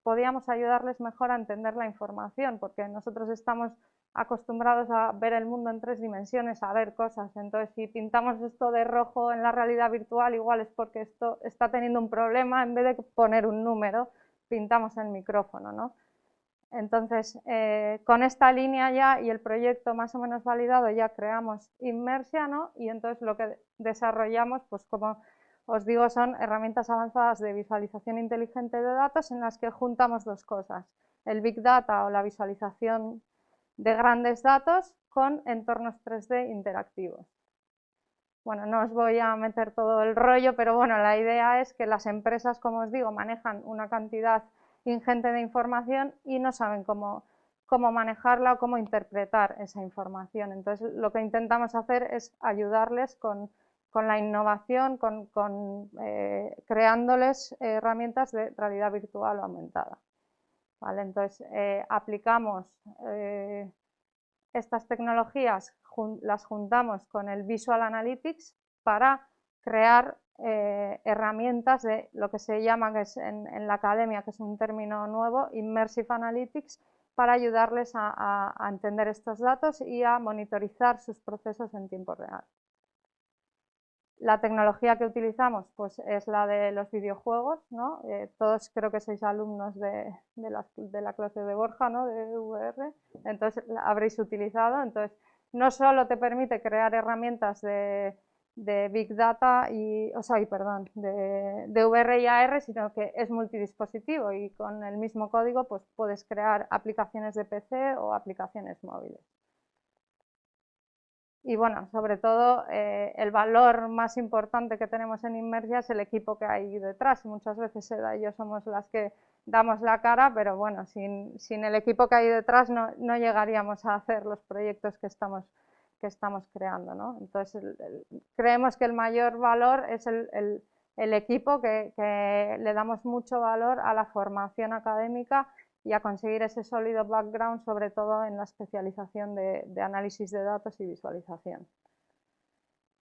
podíamos ayudarles mejor a entender la información, porque nosotros estamos acostumbrados a ver el mundo en tres dimensiones, a ver cosas. Entonces, si pintamos esto de rojo en la realidad virtual, igual es porque esto está teniendo un problema, en vez de poner un número, pintamos el micrófono, ¿no? Entonces, eh, con esta línea ya y el proyecto más o menos validado, ya creamos Inmersia. Y entonces lo que desarrollamos, pues como os digo, son herramientas avanzadas de visualización inteligente de datos en las que juntamos dos cosas, el Big Data o la visualización de grandes datos con entornos 3D interactivos. Bueno, no os voy a meter todo el rollo, pero bueno, la idea es que las empresas, como os digo, manejan una cantidad ingente de información y no saben cómo, cómo manejarla o cómo interpretar esa información. Entonces, lo que intentamos hacer es ayudarles con, la innovación, con, eh, creándoles herramientas de realidad virtual o aumentada. Entonces, eh, aplicamos eh, estas tecnologías, las juntamos con el Visual Analytics para crear eh, herramientas de lo que se llama que es en, la academia, que es un término nuevo, Immersive Analytics, para ayudarles a, entender estos datos y a monitorizar sus procesos en tiempo real. La tecnología que utilizamos pues, es la de los videojuegos, ¿no? Eh, todos creo que sois alumnos de, la, clase de Borja, ¿no? de VR, entonces la habréis utilizado. Entonces, no solo te permite crear herramientas de, Big Data y, o sea, perdón, de, de, VR y AR, sino que es multidispositivo y con el mismo código pues, puedes crear aplicaciones de PC o aplicaciones móviles. Y bueno, sobre todo eh, el valor más importante que tenemos en Inmersia es el equipo que hay detrás. Muchas veces Eda y yo somos las que damos la cara, pero bueno, sin, sin el equipo que hay detrás no, no, llegaríamos a hacer los proyectos que estamos, que estamos creando. ¿no? Entonces, creemos que el mayor valor es el, el, equipo, que le damos mucho valor a la formación académica y a conseguir ese sólido background, sobre todo en la especialización de, análisis de datos y visualización.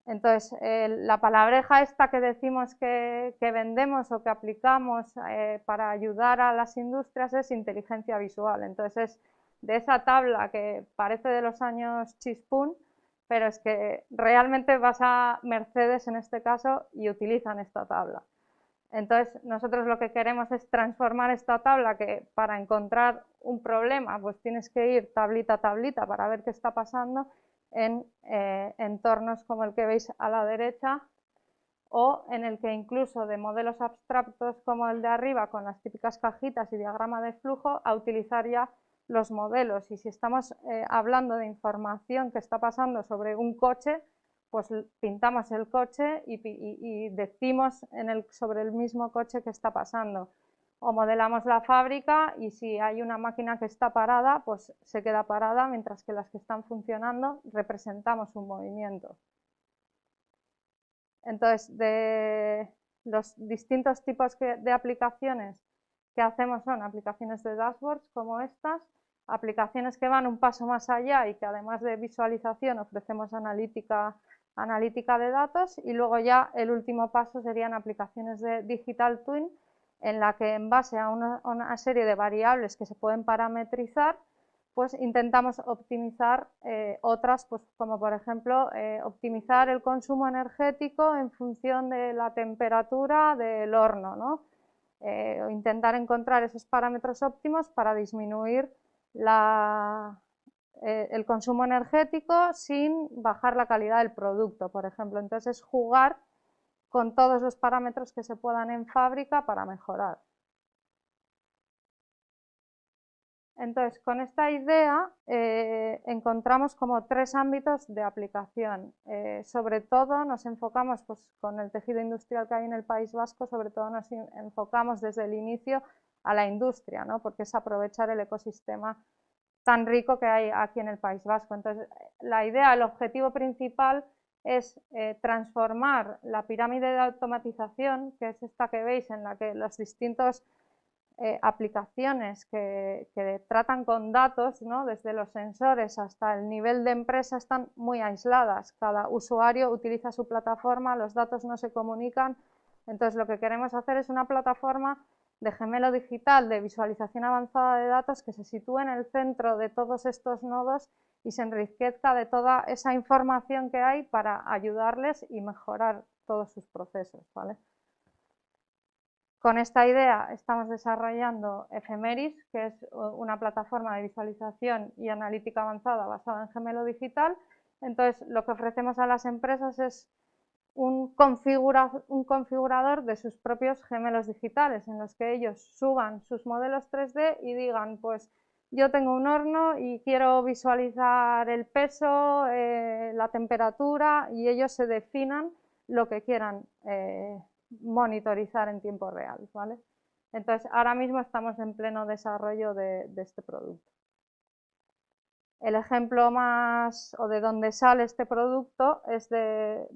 Entonces, la palabreja esta que decimos que, vendemos o que aplicamos eh, para ayudar a las industrias es inteligencia visual. Entonces, es de esa tabla que parece de los años chispún, pero es que realmente vas a Mercedes en este caso y utilizan esta tabla. Entonces, nosotros lo que queremos es transformar esta tabla que para encontrar un problema, pues tienes que ir tablita a tablita para ver qué está pasando en eh, entornos como el que veis a la derecha o en el que incluso de modelos abstractos como el de arriba con las típicas cajitas y diagrama de flujo a utilizar ya los modelos. Y si estamos eh, hablando de información que está pasando sobre un coche pues pintamos el coche y, decimos sobre el mismo coche que está pasando. O modelamos la fábrica y si hay una máquina que está parada, pues se queda parada, mientras que las que están funcionando representamos un movimiento. Entonces, de los distintos tipos de aplicaciones que hacemos son aplicaciones de dashboards como estas, aplicaciones que van un paso más allá y que además de visualización ofrecemos analítica analítica de datos y luego ya el último paso serían aplicaciones de Digital Twin en la que en base a una, serie de variables que se pueden parametrizar pues intentamos optimizar eh, otras, pues como por ejemplo eh, optimizar el consumo energético en función de la temperatura del horno, ¿no? Eh, intentar encontrar esos parámetros óptimos para disminuir la, eh, el consumo energético sin bajar la calidad del producto, por ejemplo. Entonces es jugar con todos los parámetros que se puedan en fábrica para mejorar. Entonces, con esta idea eh, encontramos como tres ámbitos de aplicación. Eh, sobre todo nos enfocamos pues, con el tejido industrial que hay en el País Vasco, sobre todo nos enfocamos desde el inicio a la industria, ¿no? porque es aprovechar el ecosistema tan rico que hay aquí en el País Vasco. Entonces, la idea, el objetivo principal es eh, transformar la pirámide de automatización, que es esta que veis, en la que las distintas eh, aplicaciones que, tratan con datos, ¿no? desde los sensores hasta el nivel de empresa, están muy aisladas. Cada usuario utiliza su plataforma, los datos no se comunican. Entonces, lo que queremos hacer es una plataforma de gemelo digital de visualización avanzada de datos que se sitúe en el centro de todos estos nodos y se enriquezca de toda esa información que hay para ayudarles y mejorar todos sus procesos. Con esta idea estamos desarrollando Ephemeris, que es una plataforma de visualización y analítica avanzada basada en gemelo digital. Entonces, lo que ofrecemos a las empresas es un, configurador de sus propios gemelos digitales, en los que ellos suban sus modelos 3D y digan, pues yo tengo un horno y quiero visualizar el peso, eh, la temperatura, y ellos se definan lo que quieran eh, monitorizar en tiempo real. Entonces, ahora mismo estamos en pleno desarrollo de este producto. El ejemplo más o de donde sale este producto es de,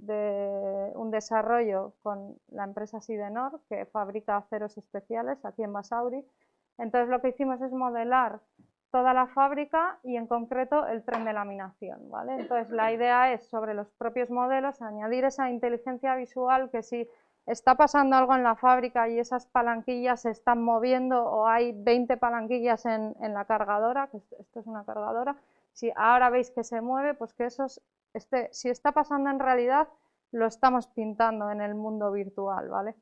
un desarrollo con la empresa Sidenor que fabrica aceros especiales aquí en Basauri. Entonces lo que hicimos es modelar toda la fábrica y en concreto el tren de laminación. ¿vale? Entonces la idea es sobre los propios modelos añadir esa inteligencia visual que si está pasando algo en la fábrica y esas palanquillas se están moviendo o hay 20 palanquillas en, en la cargadora, que esto es una cargadora, si ahora veis que se mueve, pues que eso este, si está pasando en realidad, lo estamos pintando en el mundo virtual, ¿vale?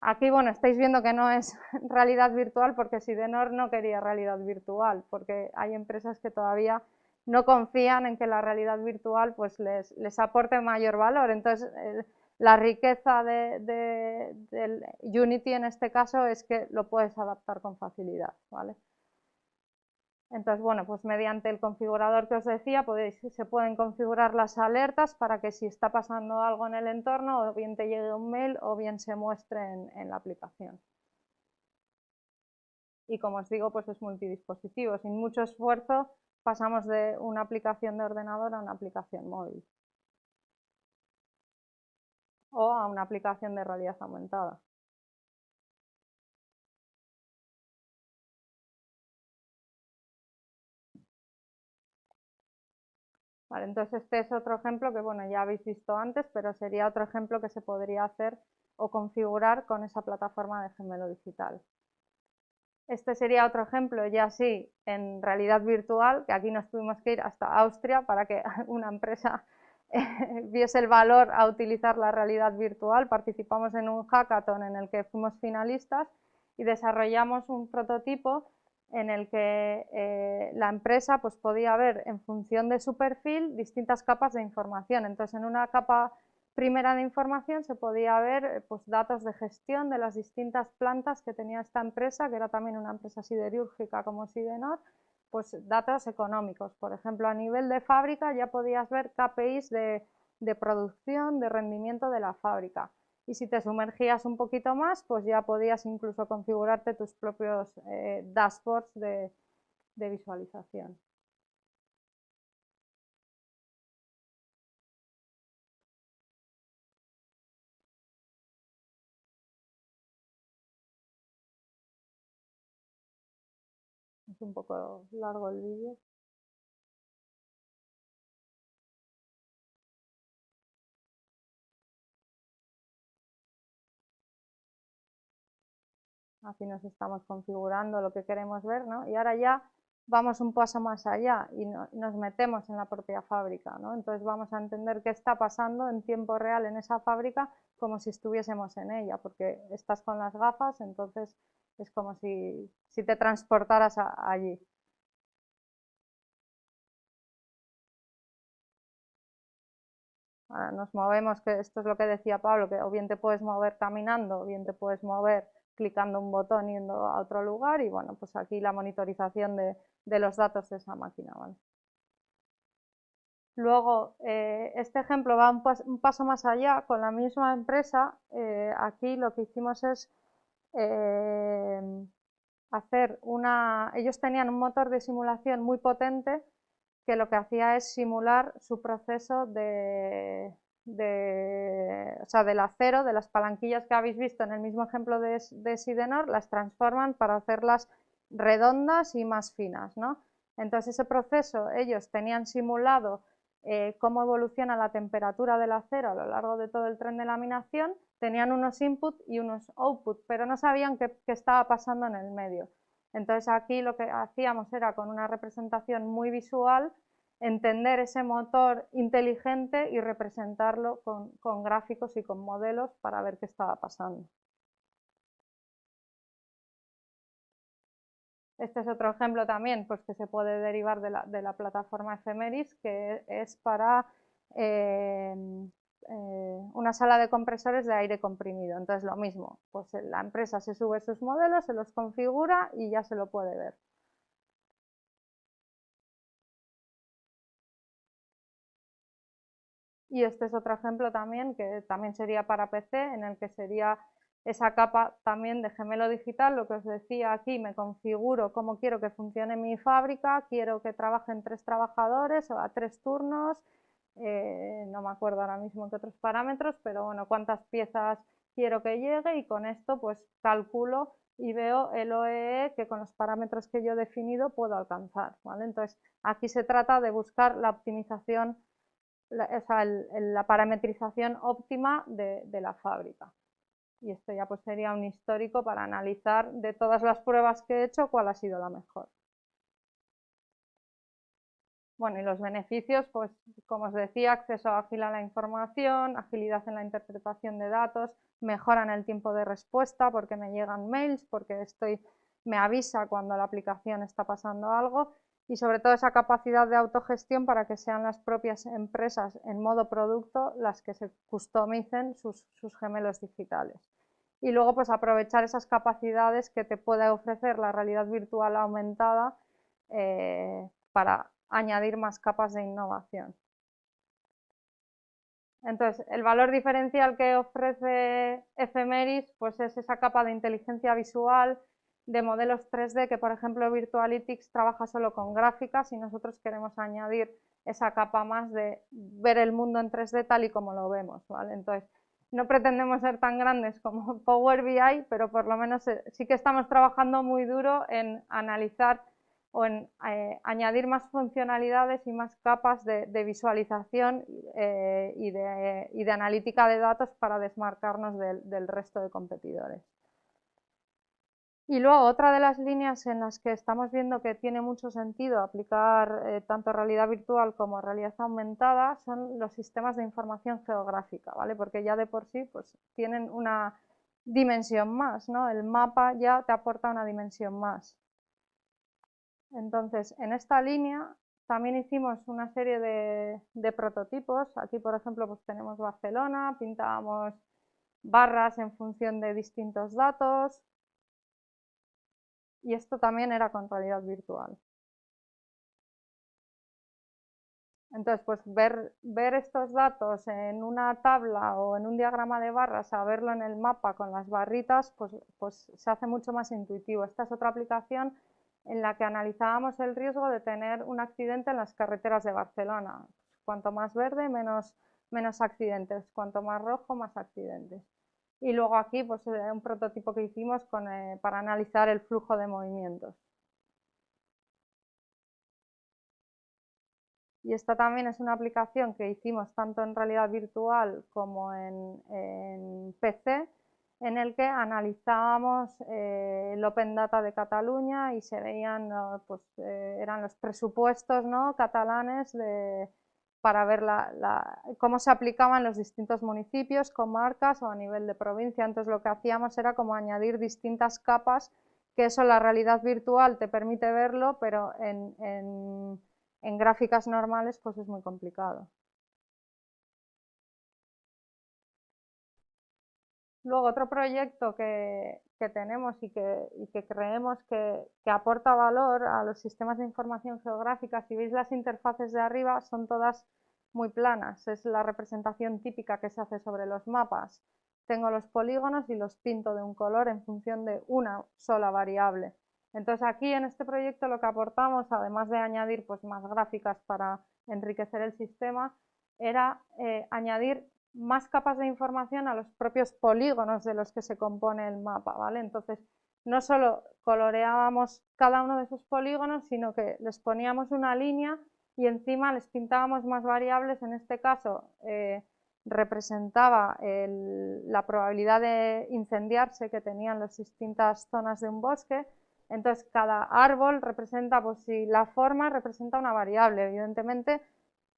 Aquí, bueno, estáis viendo que no es realidad virtual porque Sidenor no quería realidad virtual, porque hay empresas que todavía no confían en que la realidad virtual pues, les, les aporte mayor valor. Entonces, la riqueza de, del Unity en este caso es que lo puedes adaptar con facilidad, ¿vale? Entonces, bueno, pues mediante el configurador que os decía, se pueden configurar las alertas para que si está pasando algo en el entorno, o bien te llegue un mail o bien se muestre en, la aplicación. Y como os digo, pues es multidispositivo. Sin mucho esfuerzo pasamos de una aplicación de ordenador a una aplicación móvil. O a una aplicación de realidad aumentada. Entonces este es otro ejemplo que bueno, ya habéis visto antes, pero sería otro ejemplo que se podría hacer o configurar con esa plataforma de gemelo digital. Este sería otro ejemplo ya sí en realidad virtual, que aquí nos tuvimos que ir hasta Austria para que una empresa eh, viese el valor a utilizar la realidad virtual. Participamos en un hackathon en el que fuimos finalistas y desarrollamos un prototipo en el que eh, la empresa pues, podía ver en función de su perfil distintas capas de información. Entonces, en una capa primera de información se podía ver pues, datos de gestión de las distintas plantas que tenía esta empresa, que era también una empresa siderúrgica como Sidenor, pues datos económicos. Por ejemplo, a nivel de fábrica ya podías ver KPIs de producción, de rendimiento de la fábrica y si te sumergías un poquito más, pues ya podías incluso configurarte tus propios eh, dashboards de, de visualización. Es un poco largo el vídeo. Aquí nos estamos configurando lo que queremos ver, ¿no? Y ahora ya vamos un paso más allá y nos metemos en la propia fábrica, ¿no? Entonces vamos a entender qué está pasando en tiempo real en esa fábrica como si estuviésemos en ella, porque estás con las gafas, entonces es como si, si te transportaras allí. Ahora nos movemos, que esto es lo que decía Pablo, que o bien te puedes mover caminando, o bien te puedes mover clicando un botón yendo a otro lugar y bueno, pues aquí la monitorización de, los datos de esa máquina. Luego, eh, este ejemplo va un, paso más allá, con la misma empresa, eh, aquí lo que hicimos es eh, hacer una... Ellos tenían un motor de simulación muy potente que lo que hacía es simular su proceso de, de, o sea, del acero, de las palanquillas que habéis visto en el mismo ejemplo de, de Sidenor, las transforman para hacerlas redondas y más finas. ¿no? Entonces ese proceso ellos tenían simulado eh, cómo evoluciona la temperatura del acero a lo largo de todo el tren de laminación, tenían unos input y unos output, pero no sabían qué, qué estaba pasando en el medio. Entonces aquí lo que hacíamos era con una representación muy visual entender ese motor inteligente y representarlo con, gráficos y con modelos para ver qué estaba pasando. Este es otro ejemplo también pues, que se puede derivar de la, plataforma Ephemeris, que es para eh, eh, una sala de compresores de aire comprimido. Entonces lo mismo, pues la empresa se sube sus modelos, se los configura y ya se lo puede ver. Y este es otro ejemplo también, que también sería para PC, en el que sería esa capa también de gemelo digital, lo que os decía aquí, me configuro cómo quiero que funcione mi fábrica, quiero que trabajen tres trabajadores o a tres turnos, eh, no me acuerdo ahora mismo qué otros parámetros, pero bueno, cuántas piezas quiero que llegue y con esto pues calculo y veo el OEE e que con los parámetros que yo he definido puedo alcanzar. ¿vale? Entonces aquí se trata de buscar la optimización la, parametrización óptima de, de, la fábrica. Y esto ya pues sería un histórico para analizar de todas las pruebas que he hecho cuál ha sido la mejor. Bueno, y los beneficios, pues como os decía, acceso ágil a la información, agilidad en la interpretación de datos, mejoran el tiempo de respuesta porque me llegan mails, porque estoy, me avisa cuando la aplicación está pasando algo y sobre todo esa capacidad de autogestión para que sean las propias empresas en modo producto las que se customicen sus, gemelos digitales. Y luego pues aprovechar esas capacidades que te puede ofrecer la realidad virtual aumentada eh, para añadir más capas de innovación. Entonces, el valor diferencial que ofrece Ephemeris pues es esa capa de inteligencia visual, de modelos 3D, que por ejemplo Virtualytics trabaja solo con gráficas y nosotros queremos añadir esa capa más de ver el mundo en 3D tal y como lo vemos, ¿vale? Entonces, no pretendemos ser tan grandes como Power BI, pero por lo menos eh, sí que estamos trabajando muy duro en analizar o en eh, añadir más funcionalidades y más capas de, visualización eh, y, de, analítica de datos para desmarcarnos del resto de competidores. Y luego otra de las líneas en las que estamos viendo que tiene mucho sentido aplicar eh, tanto realidad virtual como realidad aumentada son los sistemas de información geográfica, ¿vale? Porque ya de por sí pues, tienen una dimensión más, ¿no? El mapa ya te aporta una dimensión más. Entonces, en esta línea también hicimos una serie de, de prototipos. Aquí, por ejemplo, pues tenemos Barcelona, pintábamos barras en función de distintos datos, y esto también era con realidad virtual. Entonces, pues ver, ver, estos datos en una tabla o en un diagrama de barras, a verlo en el mapa con las barritas, pues, pues se hace mucho más intuitivo. Esta es otra aplicación en la que analizábamos el riesgo de tener un accidente en las carreteras de Barcelona. Cuanto más verde, menos, menos accidentes. Cuanto más rojo, más accidentes. Y luego aquí pues eh, un prototipo que hicimos eh, para analizar el flujo de movimientos. Y esta también es una aplicación que hicimos tanto en realidad virtual como en, PC, en el que analizábamos eh, el Open Data de Cataluña y se veían, pues, eran los presupuestos ¿no? catalanes para ver cómo se aplicaban los distintos municipios, comarcas o a nivel de provincia. Entonces lo que hacíamos era como añadir distintas capas, que eso la realidad virtual te permite verlo, pero en, gráficas normales pues es muy complicado. Luego otro proyecto que, tenemos y que, creemos que, que, aporta valor a los sistemas de información geográfica, si veis las interfaces de arriba, son todas muy planas, es la representación típica que se hace sobre los mapas. Tengo los polígonos y los pinto de un color en función de una sola variable. Entonces aquí en este proyecto lo que aportamos, además de añadir pues, más gráficas para enriquecer el sistema, era eh, añadir más capas de información a los propios polígonos de los que se compone el mapa. ¿vale? Entonces no solo coloreábamos cada uno de esos polígonos, sino que les poníamos una línea y encima les pintábamos más variables, en este caso eh, representaba la probabilidad de incendiarse que tenían las distintas zonas de un bosque, entonces cada árbol representa, pues si la forma representa una variable, evidentemente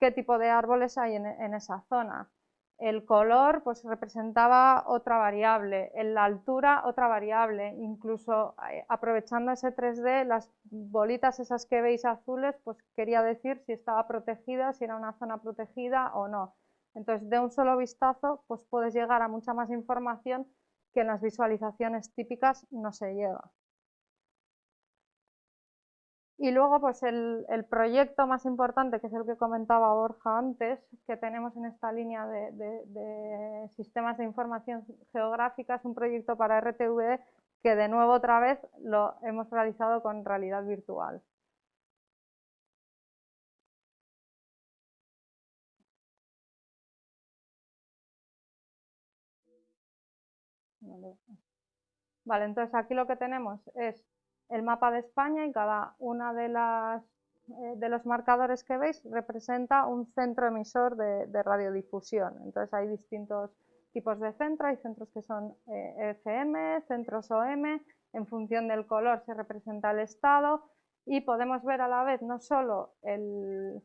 qué tipo de árboles hay en esa zona. El color pues representaba otra variable, en la altura otra variable, incluso eh, aprovechando ese 3D, las bolitas esas que veis azules, pues quería decir si estaba protegida, si era una zona protegida o no. Entonces, de un solo vistazo, pues puedes llegar a mucha más información que en las visualizaciones típicas no se llega. Y luego, pues el, proyecto más importante, que es el que comentaba Borja antes, que tenemos en esta línea de, sistemas de información geográfica, es un proyecto para RTV que de nuevo otra vez lo hemos realizado con realidad virtual. Vale, entonces aquí lo que tenemos es el mapa de España y cada una de las eh, de los marcadores que veis representa un centro emisor de, radiodifusión. Entonces hay distintos tipos de centro, hay centros que son eh, FM, centros OM, en función del color se representa el estado. Y podemos ver a la vez no solo el,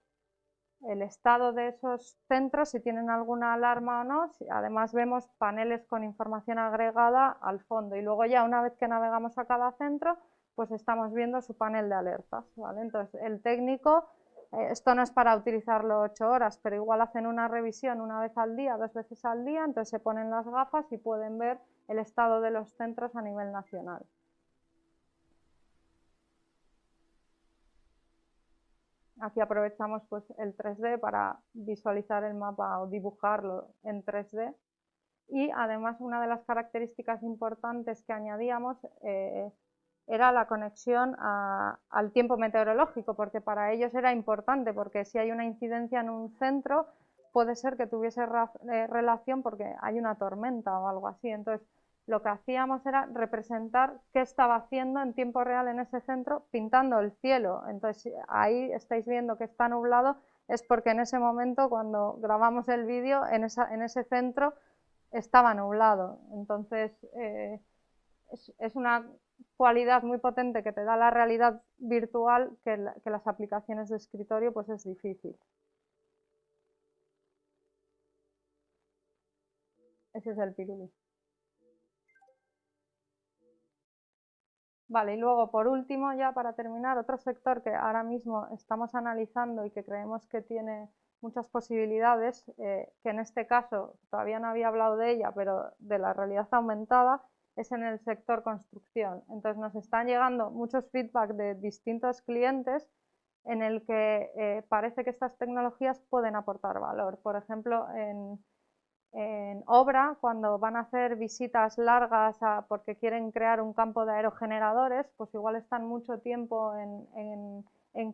el estado de esos centros, si tienen alguna alarma o no, además vemos paneles con información agregada al fondo. Y luego ya una vez que navegamos a cada centro, pues estamos viendo su panel de alertas, ¿vale? Entonces el técnico, eh, esto no es para utilizarlo ocho horas, pero igual hacen una revisión una vez al día, dos veces al día, entonces se ponen las gafas y pueden ver el estado de los centros a nivel nacional. Aquí aprovechamos pues, el 3D para visualizar el mapa o dibujarlo en 3D. Y además una de las características importantes que añadíamos eh, era la conexión al tiempo meteorológico, porque para ellos era importante, porque si hay una incidencia en un centro, puede ser que tuviese eh, relación porque hay una tormenta o algo así. Entonces, lo que hacíamos era representar qué estaba haciendo en tiempo real en ese centro pintando el cielo. Entonces ahí estáis viendo que está nublado, es porque en ese momento cuando grabamos el vídeo en, ese centro estaba nublado. Entonces eh, es, una cualidad muy potente que te da la realidad virtual que, las aplicaciones de escritorio pues es difícil. Ese es el pirulí. Vale, y luego por último, ya para terminar, otro sector que ahora mismo estamos analizando y que creemos que tiene muchas posibilidades, eh, que en este caso todavía no había hablado de ella, pero de la realidad aumentada, es en el sector construcción. Entonces nos están llegando muchos feedback de distintos clientes en el que eh, parece que estas tecnologías pueden aportar valor. Por ejemplo, en, en obra, cuando van a hacer visitas largas porque quieren crear un campo de aerogeneradores, pues igual están mucho tiempo en,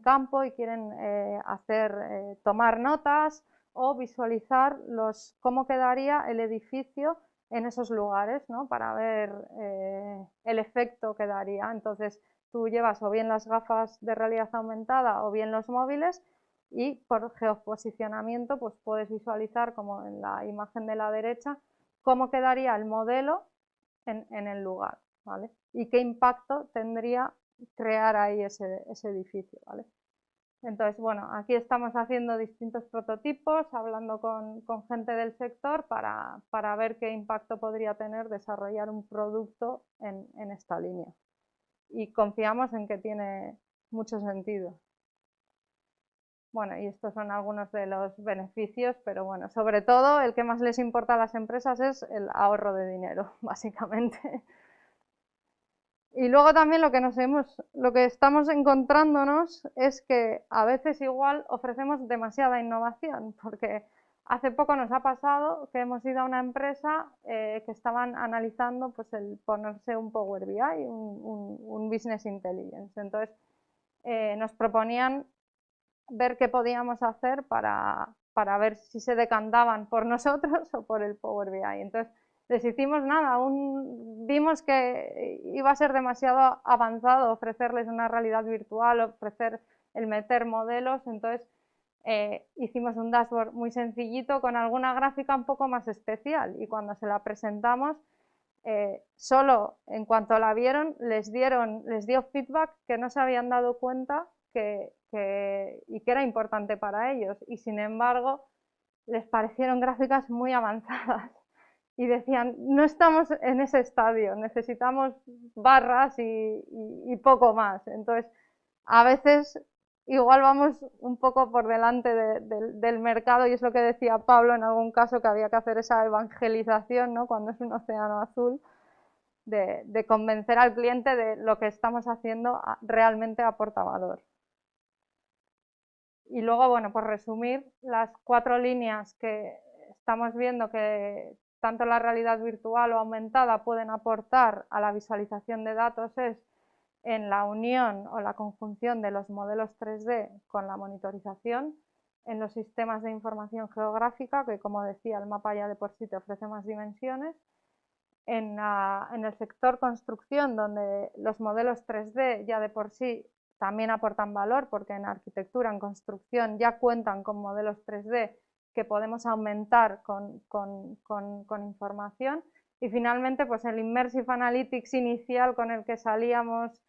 campo y quieren eh, hacer, eh, tomar notas o visualizar los, cómo quedaría el edificio en esos lugares, ¿no? para ver eh, el efecto que daría. Entonces tú llevas o bien las gafas de realidad aumentada o bien los móviles y por geoposicionamiento pues puedes visualizar como en la imagen de la derecha cómo quedaría el modelo en, el lugar ¿vale? y qué impacto tendría crear ahí ese, edificio. ¿vale? Entonces, bueno, aquí estamos haciendo distintos prototipos, hablando con, gente del sector para, ver qué impacto podría tener desarrollar un producto en, en esta línea. Y confiamos en que tiene mucho sentido. Bueno, y estos son algunos de los beneficios, pero bueno, sobre todo el que más les importa a las empresas es el ahorro de dinero, básicamente. Y luego también lo que nos hemos, lo que estamos encontrándonos es que a veces igual ofrecemos demasiada innovación, porque hace poco nos ha pasado que hemos ido a una empresa eh, que estaban analizando pues el ponerse un Power BI, un, Business Intelligence. Entonces eh, nos proponían ver qué podíamos hacer para, para, ver si se decantaban por nosotros o por el Power BI. Entonces, hicimos nada, vimos que iba a ser demasiado avanzado ofrecerles una realidad virtual, ofrecer el meter modelos, entonces eh, hicimos un dashboard muy sencillito con alguna gráfica un poco más especial y cuando se la presentamos, eh, solo en cuanto la vieron les, dieron, les dio feedback que no se habían dado cuenta y que era importante para ellos. Y sin embargo, les parecieron gráficas muy avanzadas y decían, no estamos en ese estadio, necesitamos barras y, poco más. Entonces, a veces igual vamos un poco por delante del mercado y es lo que decía Pablo en algún caso que había que hacer esa evangelización ¿no? cuando es un océano azul. De, de convencer al cliente de lo que estamos haciendo realmente aporta valor. Y luego, bueno, por resumir, las cuatro líneas que estamos viendo que tanto la realidad virtual o aumentada pueden aportar a la visualización de datos es en la unión o la conjunción de los modelos 3D con la monitorización, en los sistemas de información geográfica, que como decía el mapa ya de por sí te ofrece más dimensiones, en, el sector construcción, donde los modelos 3D ya de por sí también aportan valor porque en arquitectura, en construcción ya cuentan con modelos 3D que podemos aumentar con, información. Y finalmente, pues el Immersive Analytics inicial con el que salíamos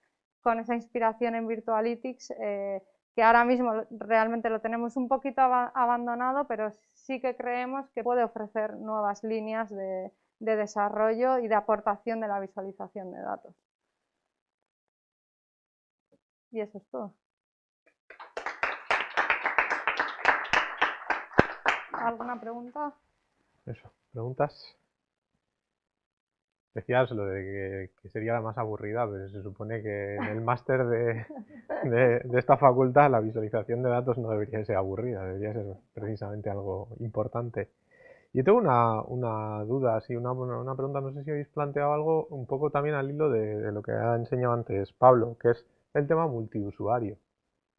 con esa inspiración en Virtualytics, eh, que ahora mismo realmente lo tenemos un poquito abandonado, pero sí que creemos que puede ofrecer nuevas líneas de, de desarrollo y de aportación de la visualización de datos. Y eso es todo. ¿Alguna pregunta? Eso, ¿preguntas? Decías lo de que, sería la más aburrida, pero se supone que en el máster de, de, esta facultad la visualización de datos no debería ser aburrida, debería ser precisamente algo importante. Yo tengo una, una duda, así, una, una, pregunta, no sé si habéis planteado algo un poco también al hilo de, de lo que ha enseñado antes Pablo, que es el tema multiusuario.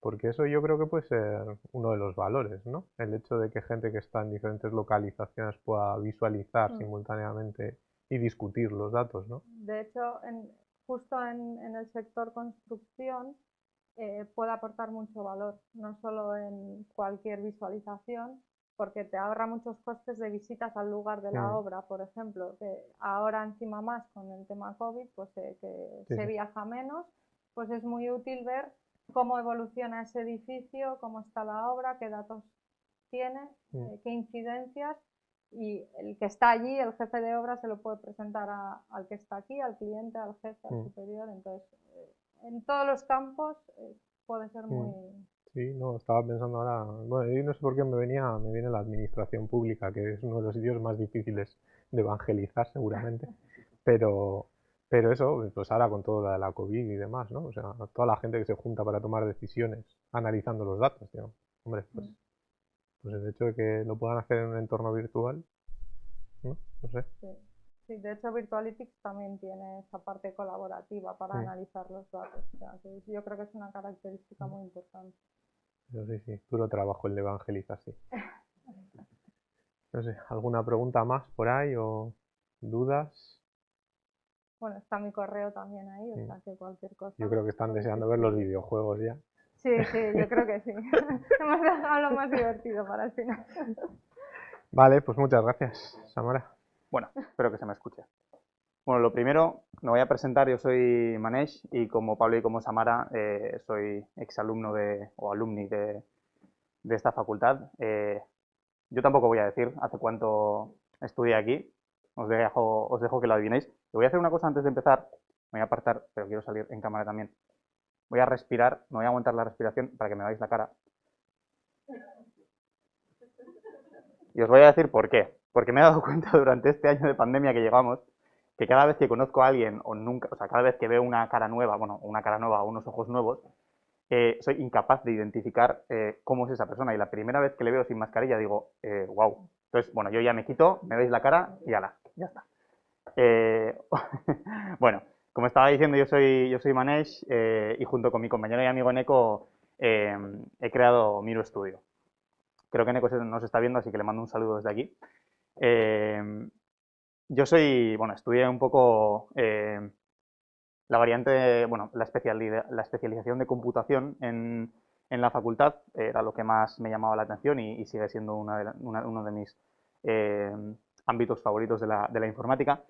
Porque eso yo creo que puede ser uno de los valores, ¿no? El hecho de que gente que está en diferentes localizaciones pueda visualizar mm. simultáneamente y discutir los datos, ¿no? De hecho, justo en, el sector construcción eh, puede aportar mucho valor, no solo en cualquier visualización, porque te ahorra muchos costes de visitas al lugar de la mm. obra, por ejemplo, que ahora encima más con el tema COVID, pues eh, que se viaja menos, pues es muy útil ver cómo evoluciona ese edificio, cómo está la obra, qué datos tiene, mm. eh, qué incidencias y el que está allí, el jefe de obra, se lo puede presentar al que está aquí, al cliente, al jefe, al mm. superior. Entonces, eh, en todos los campos eh, puede ser muy... Mm. Sí, no, estaba pensando ahora, bueno, y no sé por qué me venía, me viene la administración pública, que es uno de los sitios más difíciles de evangelizar seguramente, pero, pero eso, pues ahora con todo la, la COVID y demás, ¿no? O sea, toda la gente que se junta para tomar decisiones analizando los datos, digamos. Hombre, pues, pues el hecho de que lo puedan hacer en un entorno virtual, ¿no? No sé. Sí. de hecho Virtualytics también tiene esa parte colaborativa para analizar los datos. O sea, que yo creo que es una característica muy importante. Pero sí, sí, duro trabajo el de evangelización. No sé, ¿alguna pregunta más por ahí o dudas? Bueno, está mi correo también ahí, o sea que cualquier cosa. Yo creo que están deseando ver los videojuegos ya. Sí, sí, yo creo que sí. Hemos dejado lo más divertido para el final. Vale, pues muchas gracias, Samara. Bueno, espero que se me escuche. Bueno, lo primero, me voy a presentar, yo soy Manesh y como Pablo y como Samara eh, soy exalumno de, o alumni de, de esta facultad. Eh, yo tampoco voy a decir hace cuánto estudié aquí, os dejo, que lo adivinéis. voy a hacer una cosa antes de empezar. Me voy a apartar, pero quiero salir en cámara también. Voy a respirar, me voy a aguantar la respiración para que me veáis la cara. Y os voy a decir por qué. Porque me he dado cuenta durante este año de pandemia que llevamos que cada vez que conozco a alguien o nunca, o sea, cada vez que veo una cara nueva, bueno, una cara nueva o unos ojos nuevos, eh, soy incapaz de identificar eh, cómo es esa persona. Y la primera vez que le veo sin mascarilla digo, wow. Eh, Entonces, bueno, yo ya me quito, me veis la cara y ala ya está. Eh, bueno, como estaba diciendo, yo soy, yo soy Manesh eh, y junto con mi compañero y amigo Neko eh, he creado Miro Studio. Creo que Neko nos está viendo, así que le mando un saludo desde aquí. yo soy, bueno, estudié un poco la variante, bueno, la, la especialización de computación en, en, la facultad, era lo que más me llamaba la atención y, sigue siendo uno de mis ámbitos favoritos de la, informática.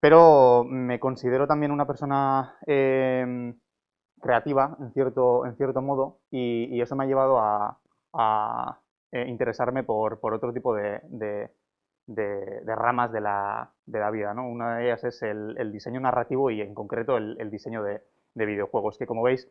Pero me considero también una persona em, creativa, en cierto, modo, y, eso me ha llevado a, eh, interesarme por, por, otro tipo de, ramas de la, vida. ¿no? Una de ellas es el, el, diseño narrativo y en concreto el, el diseño de, videojuegos, que como veis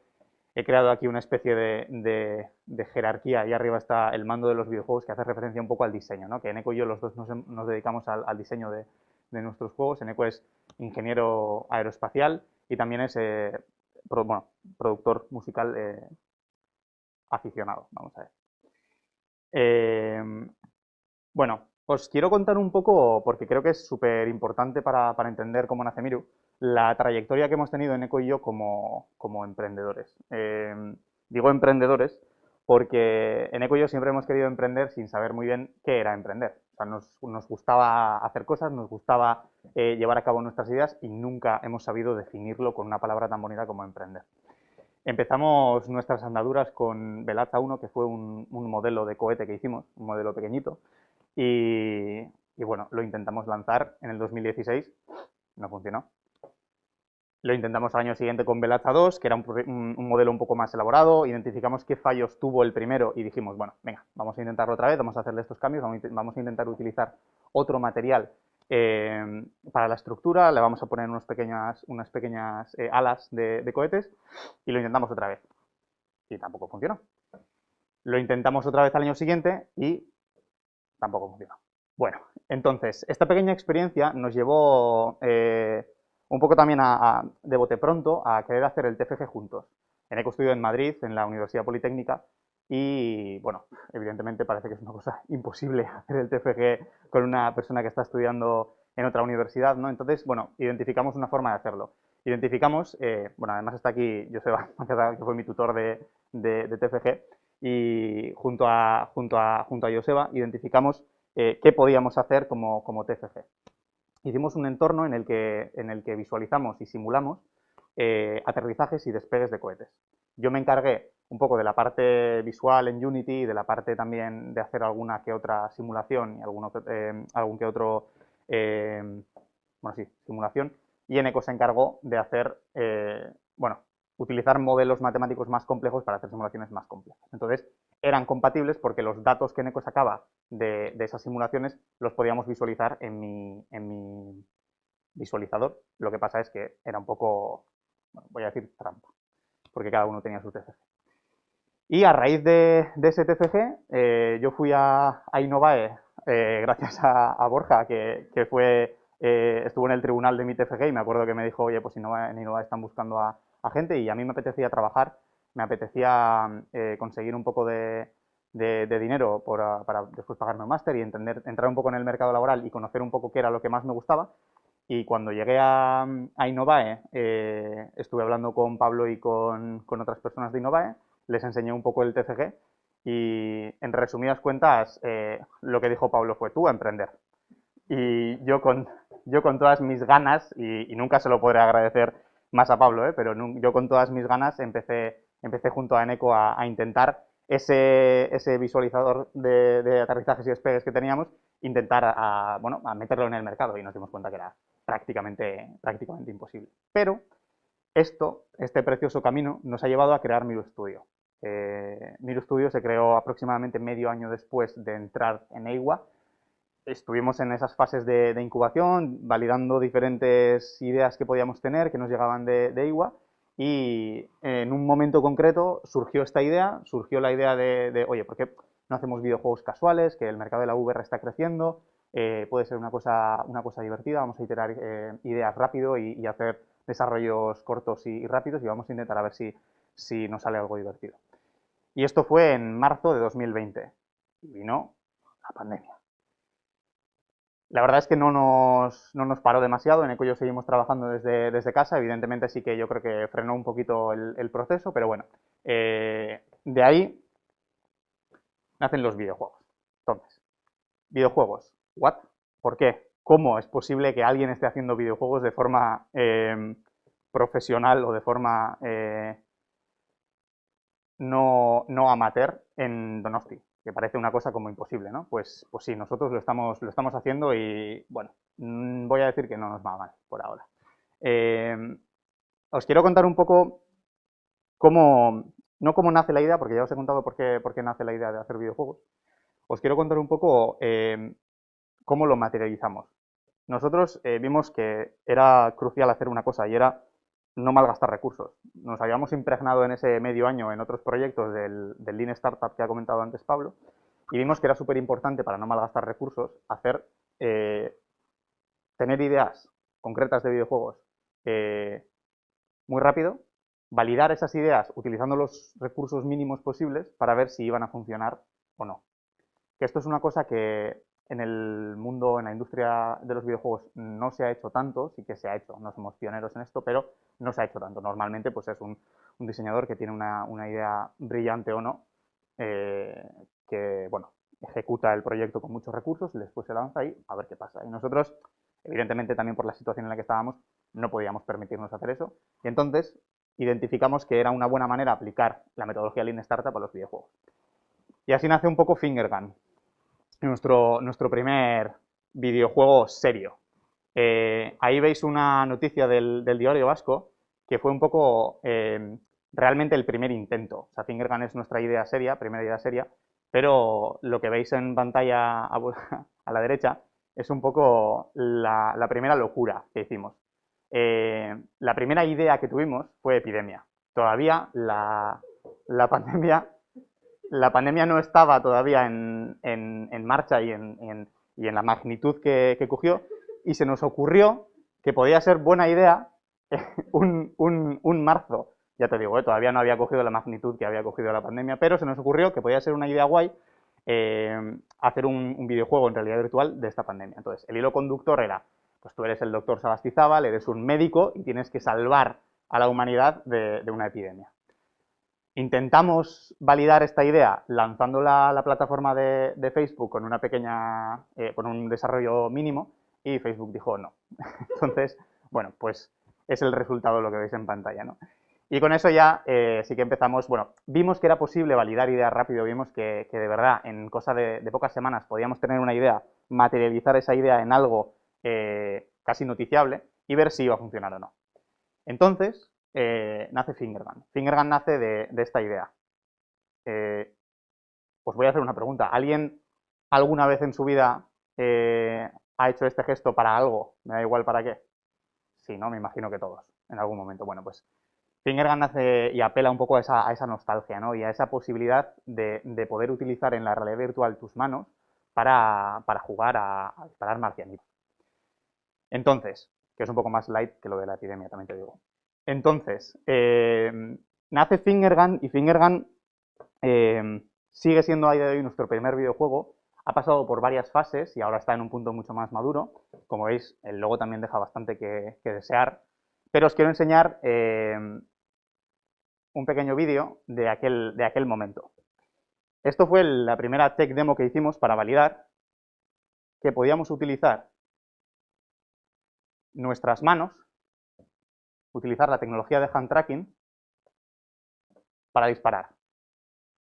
he creado aquí una especie de, jerarquía. Ahí arriba está el mando de los videojuegos que hace referencia un poco al diseño, ¿no? que Eneco y yo los dos nos, dedicamos al, diseño de, nuestros juegos. Eneco es ingeniero aeroespacial y también es eh, productor musical eh, aficionado, vamos a ver. Eh, bueno, os quiero contar un poco, porque creo que es súper importante para, para entender cómo nace Miru, la trayectoria que hemos tenido en Eco y yo como, emprendedores. Em, digo emprendedores porque en Eco y yo siempre hemos querido emprender sin saber muy bien qué era emprender. O sea, nos, gustaba hacer cosas, nos gustaba eh, llevar a cabo nuestras ideas y nunca hemos sabido definirlo con una palabra tan bonita como emprender. Empezamos nuestras andaduras con Velaza 1, que fue un, modelo de cohete que hicimos, un modelo pequeñito, y bueno, lo intentamos lanzar en el 2016, no funcionó, Lo intentamos al año siguiente con Velacha 2, que era un, modelo un poco más elaborado, identificamos qué fallos tuvo el primero y dijimos, bueno, venga, vamos a intentarlo otra vez, vamos a hacerle estos cambios, vamos a intentar utilizar otro material eh, para la estructura, le vamos a poner unas pequeñas, unas pequeñas eh, alas de, de cohetes y lo intentamos otra vez. Y tampoco funcionó. Lo intentamos otra vez al año siguiente y tampoco funcionó. Bueno, entonces, esta pequeña experiencia nos llevó eh, un poco también a, de bote pronto a querer hacer el TFG juntos. En EcoStudio en Madrid, en la Universidad Politécnica, y bueno, evidentemente parece que es una cosa imposible hacer el TFG con una persona que está estudiando en otra universidad, ¿no? Entonces, bueno, identificamos una forma de hacerlo. Identificamos, eh, bueno, además está aquí Joseba, que fue mi tutor de, de, TFG, y junto a, junto a, junto a Joseba identificamos eh, qué podíamos hacer como, como TFG hicimos un entorno en el que, en el que visualizamos y simulamos eh, aterrizajes y despegues de cohetes. Yo me encargué un poco de la parte visual en Unity y de la parte también de hacer alguna que otra simulación y algún, eh, algún que otro, eh, bueno, sí, simulación. Y Eneco se encargó de hacer, bueno, utilizar modelos matemáticos más complejos para hacer simulaciones más complejas. Entonces, eran compatibles porque los datos que Eneco sacaba de, esas simulaciones los podíamos visualizar en mi, visualizador. Lo que pasa es que era un poco, voy a decir trampa, porque cada uno tenía su TFG. Y a raíz de, ese TFG, eh, yo fui a, a Innovae, eh, gracias a, Borja, que, fue, eh, estuvo en el tribunal de mi TFG y me acuerdo que me dijo, oye, pues Innovae, en Innovae están buscando a gente y a mí me apetecía trabajar, me apetecía eh, conseguir un poco de, dinero para después pagarme un máster y entender, entrar un poco en el mercado laboral y conocer un poco qué era lo que más me gustaba. Y cuando llegué a, a Innovae, eh, estuve hablando con Pablo y con, otras personas de Innovae, les enseñé un poco el TCG y en resumidas cuentas eh, lo que dijo Pablo fue tú a emprender. Y yo con, yo con todas mis ganas, y, y nunca se lo podré agradecer más a Pablo, ¿eh? pero yo con todas mis ganas empecé, empecé junto a Eneco a, intentar ese, ese visualizador de, aterrizajes y despegues que teníamos, intentar a, bueno, a meterlo en el mercado y nos dimos cuenta que era prácticamente, prácticamente imposible. Pero esto, este precioso camino, nos ha llevado a crear Miro Studio. Eh, Miro Studio se creó aproximadamente medio año después de entrar en EIWA estuvimos en esas fases de, incubación, validando diferentes ideas que podíamos tener, que nos llegaban de, de, y en un momento concreto surgió esta idea, surgió la idea de, oye, ¿por qué no hacemos videojuegos casuales? Que el mercado de la VR está creciendo, eh, puede ser una cosa, una cosa divertida, vamos a iterar eh, ideas rápido y, hacer desarrollos cortos y, rápidos y vamos a intentar a ver si, si nos sale algo divertido. Y esto fue en marzo de 2020 y vino la pandemia. La verdad es que no nos, no nos paró demasiado, en Eco seguimos trabajando desde, desde, casa, evidentemente sí que yo creo que frenó un poquito el, proceso, pero bueno, eh, de ahí nacen los videojuegos. Entonces, videojuegos, ¿what? ¿Por qué? ¿Cómo es posible que alguien esté haciendo videojuegos de forma eh, profesional o de forma eh, no, no amateur en Donosti? Que parece una cosa como imposible, ¿no? Pues, pues sí, nosotros lo estamos, lo estamos haciendo y, bueno, mm, voy a decir que no nos va mal por ahora. Eh, os quiero contar un poco cómo, no cómo nace la idea, porque ya os he contado por qué, por qué nace la idea de hacer videojuegos. Os quiero contar un poco eh, cómo lo materializamos. Nosotros eh, vimos que era crucial hacer una cosa y era no malgastar recursos. Nos habíamos impregnado en ese medio año en otros proyectos del, Lean Startup que ha comentado antes Pablo y vimos que era súper importante para no malgastar recursos hacer, eh, tener ideas concretas de videojuegos eh, muy rápido, validar esas ideas utilizando los recursos mínimos posibles para ver si iban a funcionar o no. Que esto es una cosa que en el mundo, en la industria de los videojuegos no se ha hecho tanto, sí que se ha hecho, no somos pioneros en esto, pero no se ha hecho tanto. Normalmente pues es un, diseñador que tiene una, idea brillante o no, eh, que bueno, ejecuta el proyecto con muchos recursos y después se lanza ahí a ver qué pasa. Y nosotros, evidentemente también por la situación en la que estábamos, no podíamos permitirnos hacer eso. Y entonces identificamos que era una buena manera aplicar la metodología Lean Startup a los videojuegos. Y así nace un poco Fingergun, nuestro, nuestro primer videojuego serio. Eh, ahí veis una noticia del, diario vasco que fue un poco eh, realmente el primer intento. O sea, Fingergun es nuestra idea seria, primera idea seria, pero lo que veis en pantalla a, la derecha es un poco la, primera locura que hicimos. Eh, la primera idea que tuvimos fue epidemia. Todavía la, pandemia, la pandemia no estaba todavía en, marcha y en, la magnitud que, cogió y se nos ocurrió que podía ser buena idea un, un marzo ya te digo, ¿eh? todavía no había cogido la magnitud que había cogido la pandemia, pero se nos ocurrió que podía ser una idea guay eh, hacer un, videojuego en realidad virtual de esta pandemia. Entonces, el hilo conductor era, pues tú eres el doctor Sabastizábal, eres un médico y tienes que salvar a la humanidad de, una epidemia. Intentamos validar esta idea lanzándola a la plataforma de, Facebook con una pequeña, eh, con un desarrollo mínimo y Facebook dijo no. Entonces, bueno, pues es el resultado de lo que veis en pantalla, ¿no? Y con eso ya eh, sí que empezamos, bueno, vimos que era posible validar ideas rápido, vimos que, de verdad en cosa de, pocas semanas podíamos tener una idea, materializar esa idea en algo eh, casi noticiable y ver si iba a funcionar o no. Entonces, eh, nace Fingergun. Fingergun nace de, esta idea. os voy a hacer una pregunta. ¿Alguien alguna vez en su vida ha hecho este gesto para algo? Me da igual para qué. Sí, ¿no? Me imagino que todos, en algún momento. Bueno, pues Fingergun hace y apela un poco a esa, nostalgia ¿no? y a esa posibilidad de, poder utilizar en la realidad virtual tus manos para, jugar a, disparar marcianitos. Entonces, que es un poco más light que lo de la epidemia, también te digo. Entonces, eh, nace Fingergun y Fingergun eh, sigue siendo a día de hoy nuestro primer videojuego. Ha pasado por varias fases y ahora está en un punto mucho más maduro. Como veis, el logo también deja bastante que, desear. Pero os quiero enseñar eh, un pequeño vídeo de aquel, de aquel momento. Esto fue la primera tech demo que hicimos para validar que podíamos utilizar nuestras manos, utilizar la tecnología de hand tracking para disparar.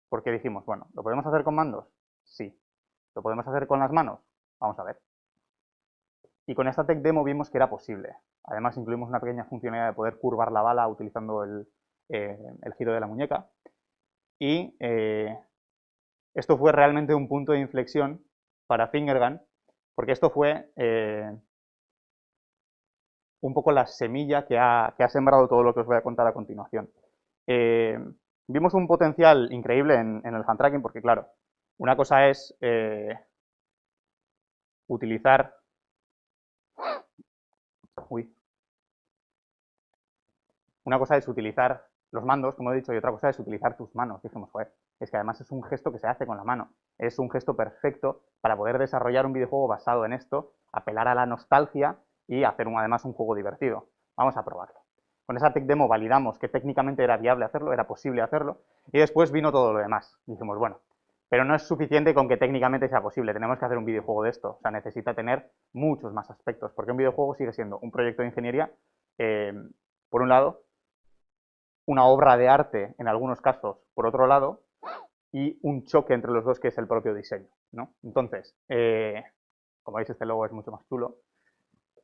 Porque dijimos, bueno, ¿lo podemos hacer con mandos? Sí. ¿Lo podemos hacer con las manos? Vamos a ver. Y con esta tech demo vimos que era posible. Además incluimos una pequeña funcionalidad de poder curvar la bala utilizando el, eh, giro de la muñeca. Y eh, esto fue realmente un punto de inflexión para Fingergun, porque esto fue eh, un poco la semilla que ha, sembrado todo lo que os voy a contar a continuación. vimos un potencial increíble en, el hand tracking, porque claro, una cosa es utilizar... Uy. Una cosa es utilizar los mandos, como he dicho, y otra cosa es utilizar tus manos. Dijimos, joder, es que además es un gesto que se hace con la mano. Es un gesto perfecto para poder desarrollar un videojuego basado en esto, apelar a la nostalgia y hacer además un juego divertido. Vamos a probarlo. Con esa tech demo validamos que técnicamente era viable hacerlo, era posible hacerlo, y después vino todo lo demás. Dijimos, bueno, pero no es suficiente con que técnicamente sea posible, tenemos que hacer un videojuego de esto. O sea, necesita tener muchos más aspectos, porque un videojuego sigue siendo un proyecto de ingeniería, eh, por un lado, una obra de arte, en algunos casos, por otro lado, y un choque entre los dos que es el propio diseño. ¿no? Entonces, eh, como veis, este logo es mucho más chulo.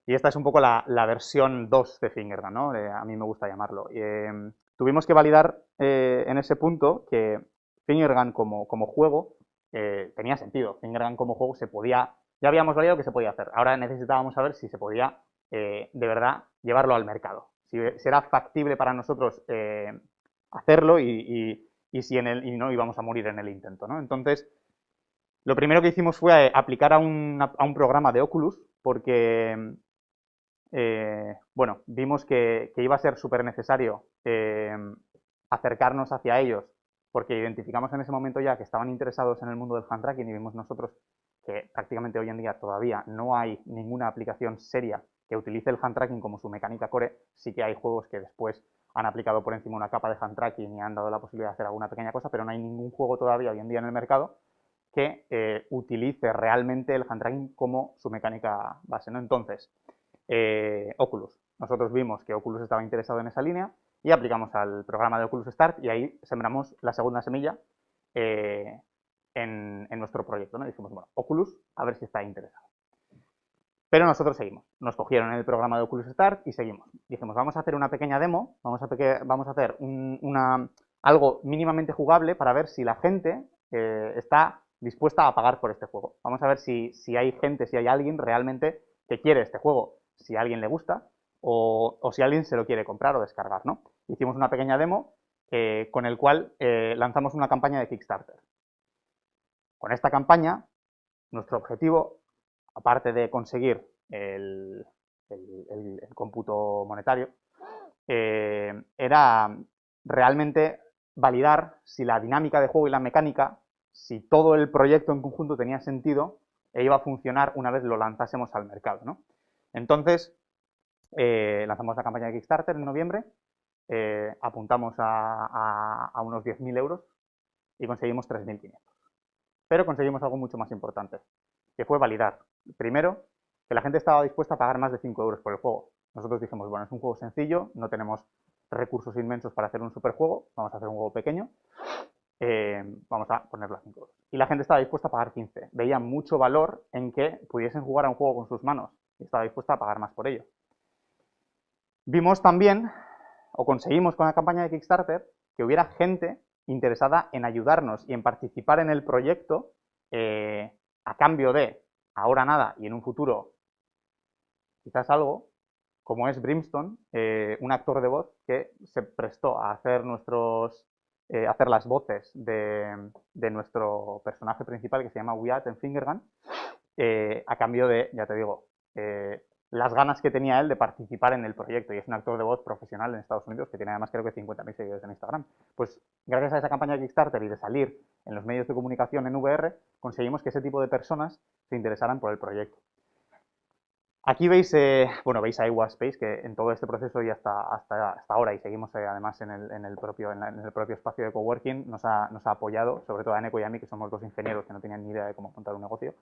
Y esta es un poco la, versión 2 de Fingergun, ¿no? Eh, a mí me gusta llamarlo. Eh, tuvimos que validar en ese punto que Fingergun como, como juego tenía sentido. Fingergun como juego se podía, ya habíamos validado que se podía hacer. Ahora necesitábamos saber si se podía de verdad llevarlo al mercado si será factible para nosotros eh, hacerlo y, si en el, y no íbamos a morir en el intento. ¿no? Entonces, lo primero que hicimos fue eh, aplicar a un, programa de Oculus porque, eh, bueno, vimos que, iba a ser súper necesario acercarnos hacia ellos porque identificamos en ese momento ya que estaban interesados en el mundo del hand tracking y vimos nosotros que prácticamente hoy en día todavía no hay ninguna aplicación seria que utilice el hand tracking como su mecánica core, sí que hay juegos que después han aplicado por encima una capa de hand tracking y han dado la posibilidad de hacer alguna pequeña cosa, pero no hay ningún juego todavía hoy en día en el mercado que eh, utilice realmente el hand tracking como su mecánica base. Entonces, eh, Oculus. Nosotros vimos que Oculus estaba interesado en esa línea y aplicamos al programa de Oculus Start y ahí sembramos la segunda semilla eh, en, nuestro proyecto. ¿no? dijimos, bueno, Oculus, a ver si está interesado. Pero nosotros seguimos. Nos cogieron en el programa de Oculus Start y seguimos. Dijimos, vamos a hacer una pequeña demo, vamos a, vamos a hacer una, algo mínimamente jugable para ver si la gente eh, está dispuesta a pagar por este juego. Vamos a ver si, hay gente, si hay alguien realmente que quiere este juego, si a alguien le gusta o, si alguien se lo quiere comprar o descargar, ¿no? Hicimos una pequeña demo eh, con el cual eh, lanzamos una campaña de Kickstarter. Con esta campaña, nuestro objetivo, aparte de conseguir el, cómputo monetario, era realmente validar si la dinámica de juego y la mecánica, si todo el proyecto en conjunto tenía sentido e iba a funcionar una vez lo lanzásemos al mercado. ¿no? Entonces, eh, lanzamos la campaña de Kickstarter en noviembre, eh, apuntamos a, a unos 10.000 euros y conseguimos 3.500. Pero conseguimos algo mucho más importante, que fue validar, primero, que la gente estaba dispuesta a pagar más de 5 euros por el juego. Nosotros dijimos, bueno, es un juego sencillo, no tenemos recursos inmensos para hacer un superjuego, vamos a hacer un juego pequeño, eh, vamos a ponerlo a 5 euros. Y la gente estaba dispuesta a pagar 15. Veía mucho valor en que pudiesen jugar a un juego con sus manos y estaba dispuesta a pagar más por ello. Vimos también, o conseguimos con la campaña de Kickstarter, que hubiera gente interesada en ayudarnos y en participar en el proyecto eh, a cambio de, ahora nada y en un futuro quizás algo, como es Brimstone, eh, un actor de voz que se prestó a hacer nuestros eh, hacer las voces de, nuestro personaje principal que se llama Wyatt en Fingergun, eh, a cambio de, ya te digo, las ganas que tenía él de participar en el proyecto. Y es un actor de voz profesional en Estados Unidos que tiene además creo que 50.000 seguidores en Instagram. Pues gracias a esa campaña de Kickstarter y de salir en los medios de comunicación en VR, conseguimos que ese tipo de personas se interesaran por el proyecto. Aquí veis, eh, bueno, veis a Space, que en todo este proceso y hasta, hasta, hasta ahora, y seguimos eh, además en el, en el, propio, en, el propio espacio de coworking, nos ha, nos ha apoyado, sobre todo a Neko y a mí, que somos dos ingenieros que no tenían ni idea de cómo montar un negocio,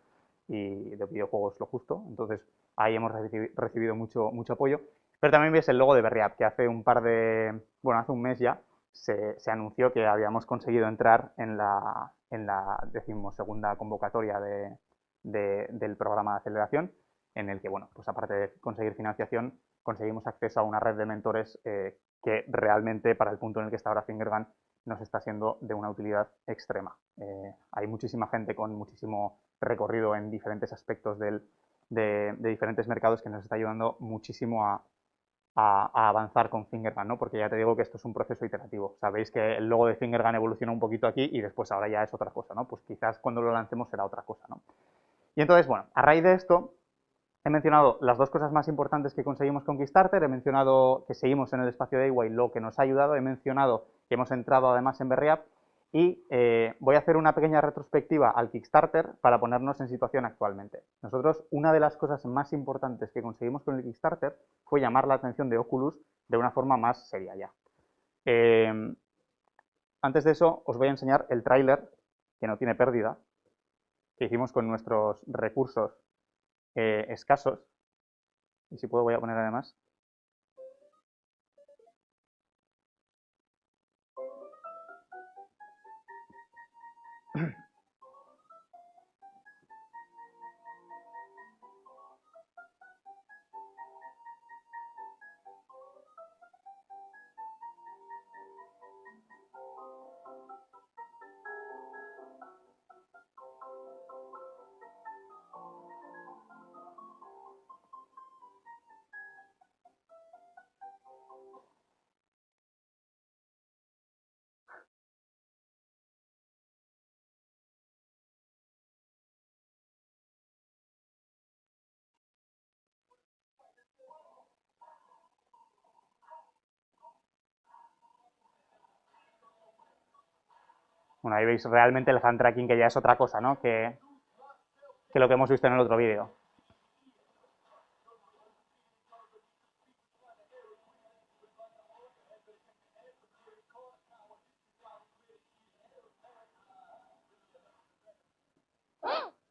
y de videojuegos lo justo. Entonces, ahí hemos recibido mucho, mucho apoyo. Pero también veis el logo de Berriap, que hace un par de, bueno, hace un mes ya, se, se anunció que habíamos conseguido entrar en la, en la decimosegunda convocatoria de, del programa de aceleración en el que, bueno, pues aparte de conseguir financiación, conseguimos acceso a una red de mentores eh, que realmente para el punto en el que está ahora Fingergun nos está siendo de una utilidad extrema. Eh, hay muchísima gente con muchísimo recorrido en diferentes aspectos de, diferentes mercados que nos está ayudando muchísimo a, avanzar con Fingergun, ¿no? porque ya te digo que esto es un proceso iterativo. Sabéis que el logo de Fingergun evoluciona un poquito aquí y después ahora ya es otra cosa, ¿no? pues quizás cuando lo lancemos será otra cosa. ¿no? Y entonces, bueno, a raíz de esto, He mencionado las dos cosas más importantes que conseguimos con Kickstarter, he mencionado que seguimos en el espacio de y lo que nos ha ayudado, he mencionado que hemos entrado además en Berriap y eh, voy a hacer una pequeña retrospectiva al Kickstarter para ponernos en situación actualmente. Nosotros, una de las cosas más importantes que conseguimos con el Kickstarter fue llamar la atención de Oculus de una forma más seria ya. Eh, antes de eso, os voy a enseñar el tráiler, que no tiene pérdida, que hicimos con nuestros recursos eh, escasos. Y si puedo voy a poner además Bueno, ahí veis realmente el hand tracking que ya es otra cosa, ¿no? Que, que lo que hemos visto en el otro vídeo.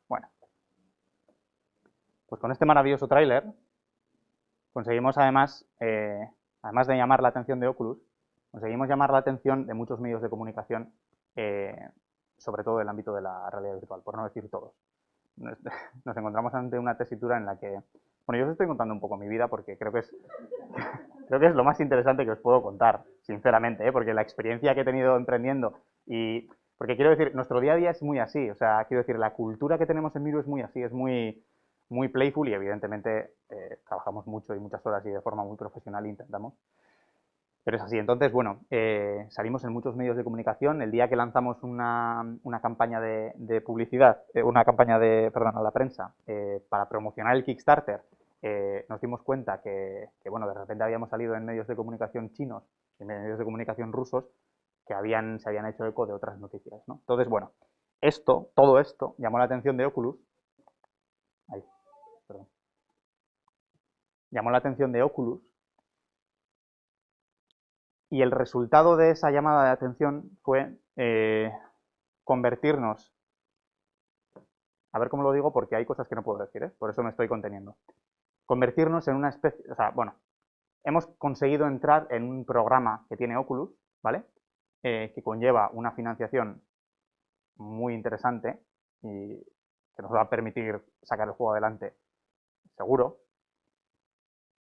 Bueno, pues con este maravilloso tráiler conseguimos además, eh, además de llamar la atención de Oculus, conseguimos llamar la atención de muchos medios de comunicación eh, sobre todo el ámbito de la realidad virtual, por no decir todos. Nos, encontramos ante una tesitura en la que Bueno, yo os estoy contando un poco mi vida porque creo que es, creo que es lo más interesante que os puedo contar, sinceramente, ¿eh? porque la experiencia que he tenido emprendiendo y... Porque quiero decir, nuestro día a día es muy así, o sea, quiero decir, la cultura que tenemos en Miru es muy así, es muy, muy playful y evidentemente eh, trabajamos mucho y muchas horas y de forma muy profesional intentamos. Pero es así. Entonces, bueno, eh, salimos en muchos medios de comunicación. El día que lanzamos una, campaña de, publicidad, eh, una campaña de, perdón, a la prensa, para promocionar el Kickstarter, nos dimos cuenta que, bueno, de repente habíamos salido en medios de comunicación chinos y en medios de comunicación rusos que habían, se habían hecho eco de otras noticias. ¿no? Entonces, bueno, esto, todo esto, llamó la atención de Oculus. Ahí, perdón. Llamó la atención de Oculus y el resultado de esa llamada de atención fue eh, convertirnos, a ver cómo lo digo porque hay cosas que no puedo decir, ¿eh? por eso me estoy conteniendo, convertirnos en una especie, o sea, bueno, hemos conseguido entrar en un programa que tiene Oculus, ¿vale? Eh, que conlleva una financiación muy interesante y que nos va a permitir sacar el juego adelante seguro,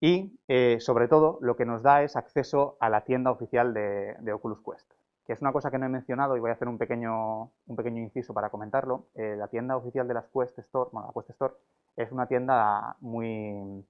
y, eh, sobre todo, lo que nos da es acceso a la tienda oficial de, Oculus Quest, que es una cosa que no he mencionado y voy a hacer un pequeño, un pequeño inciso para comentarlo. Eh, la tienda oficial de las Quest Store, bueno, la Quest Store, es una tienda muy,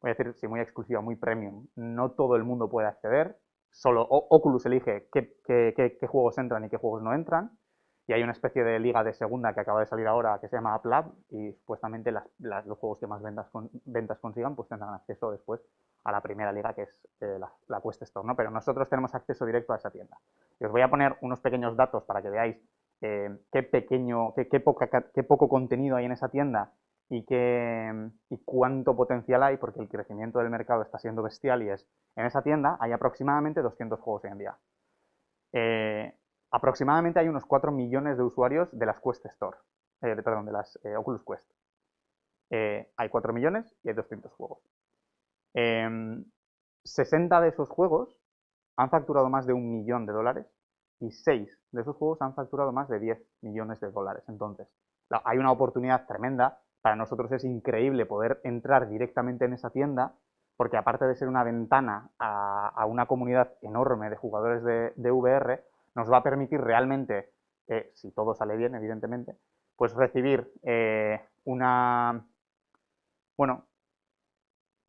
voy a decir, sí, muy exclusiva, muy premium. No todo el mundo puede acceder, solo Oculus elige qué, qué juegos entran y qué juegos no entran y hay una especie de liga de segunda que acaba de salir ahora que se llama AppLab y supuestamente los juegos que más ventas, ventas consigan pues tendrán acceso después a la primera liga que es eh, la, Quest Store, ¿no? Pero nosotros tenemos acceso directo a esa tienda. Y os voy a poner unos pequeños datos para que veáis eh, qué pequeño, qué, qué, qué poco contenido hay en esa tienda y, qué, y cuánto potencial hay, porque el crecimiento del mercado está siendo bestial y es, en esa tienda hay aproximadamente 200 juegos hoy en día. Eh, aproximadamente hay unos 4 millones de usuarios de las Quest Store, eh, perdón, de las eh, Oculus Quest. Eh, hay 4 millones y hay 200 juegos. 60 em, de esos juegos han facturado más de un millón de dólares y 6 de esos juegos han facturado más de 10 millones de dólares. Entonces, hay una oportunidad tremenda. Para nosotros es increíble poder entrar directamente en esa tienda porque aparte de ser una ventana a, una comunidad enorme de jugadores de VR, nos va a permitir realmente, eh, si todo sale bien, evidentemente, pues recibir eh, una, bueno,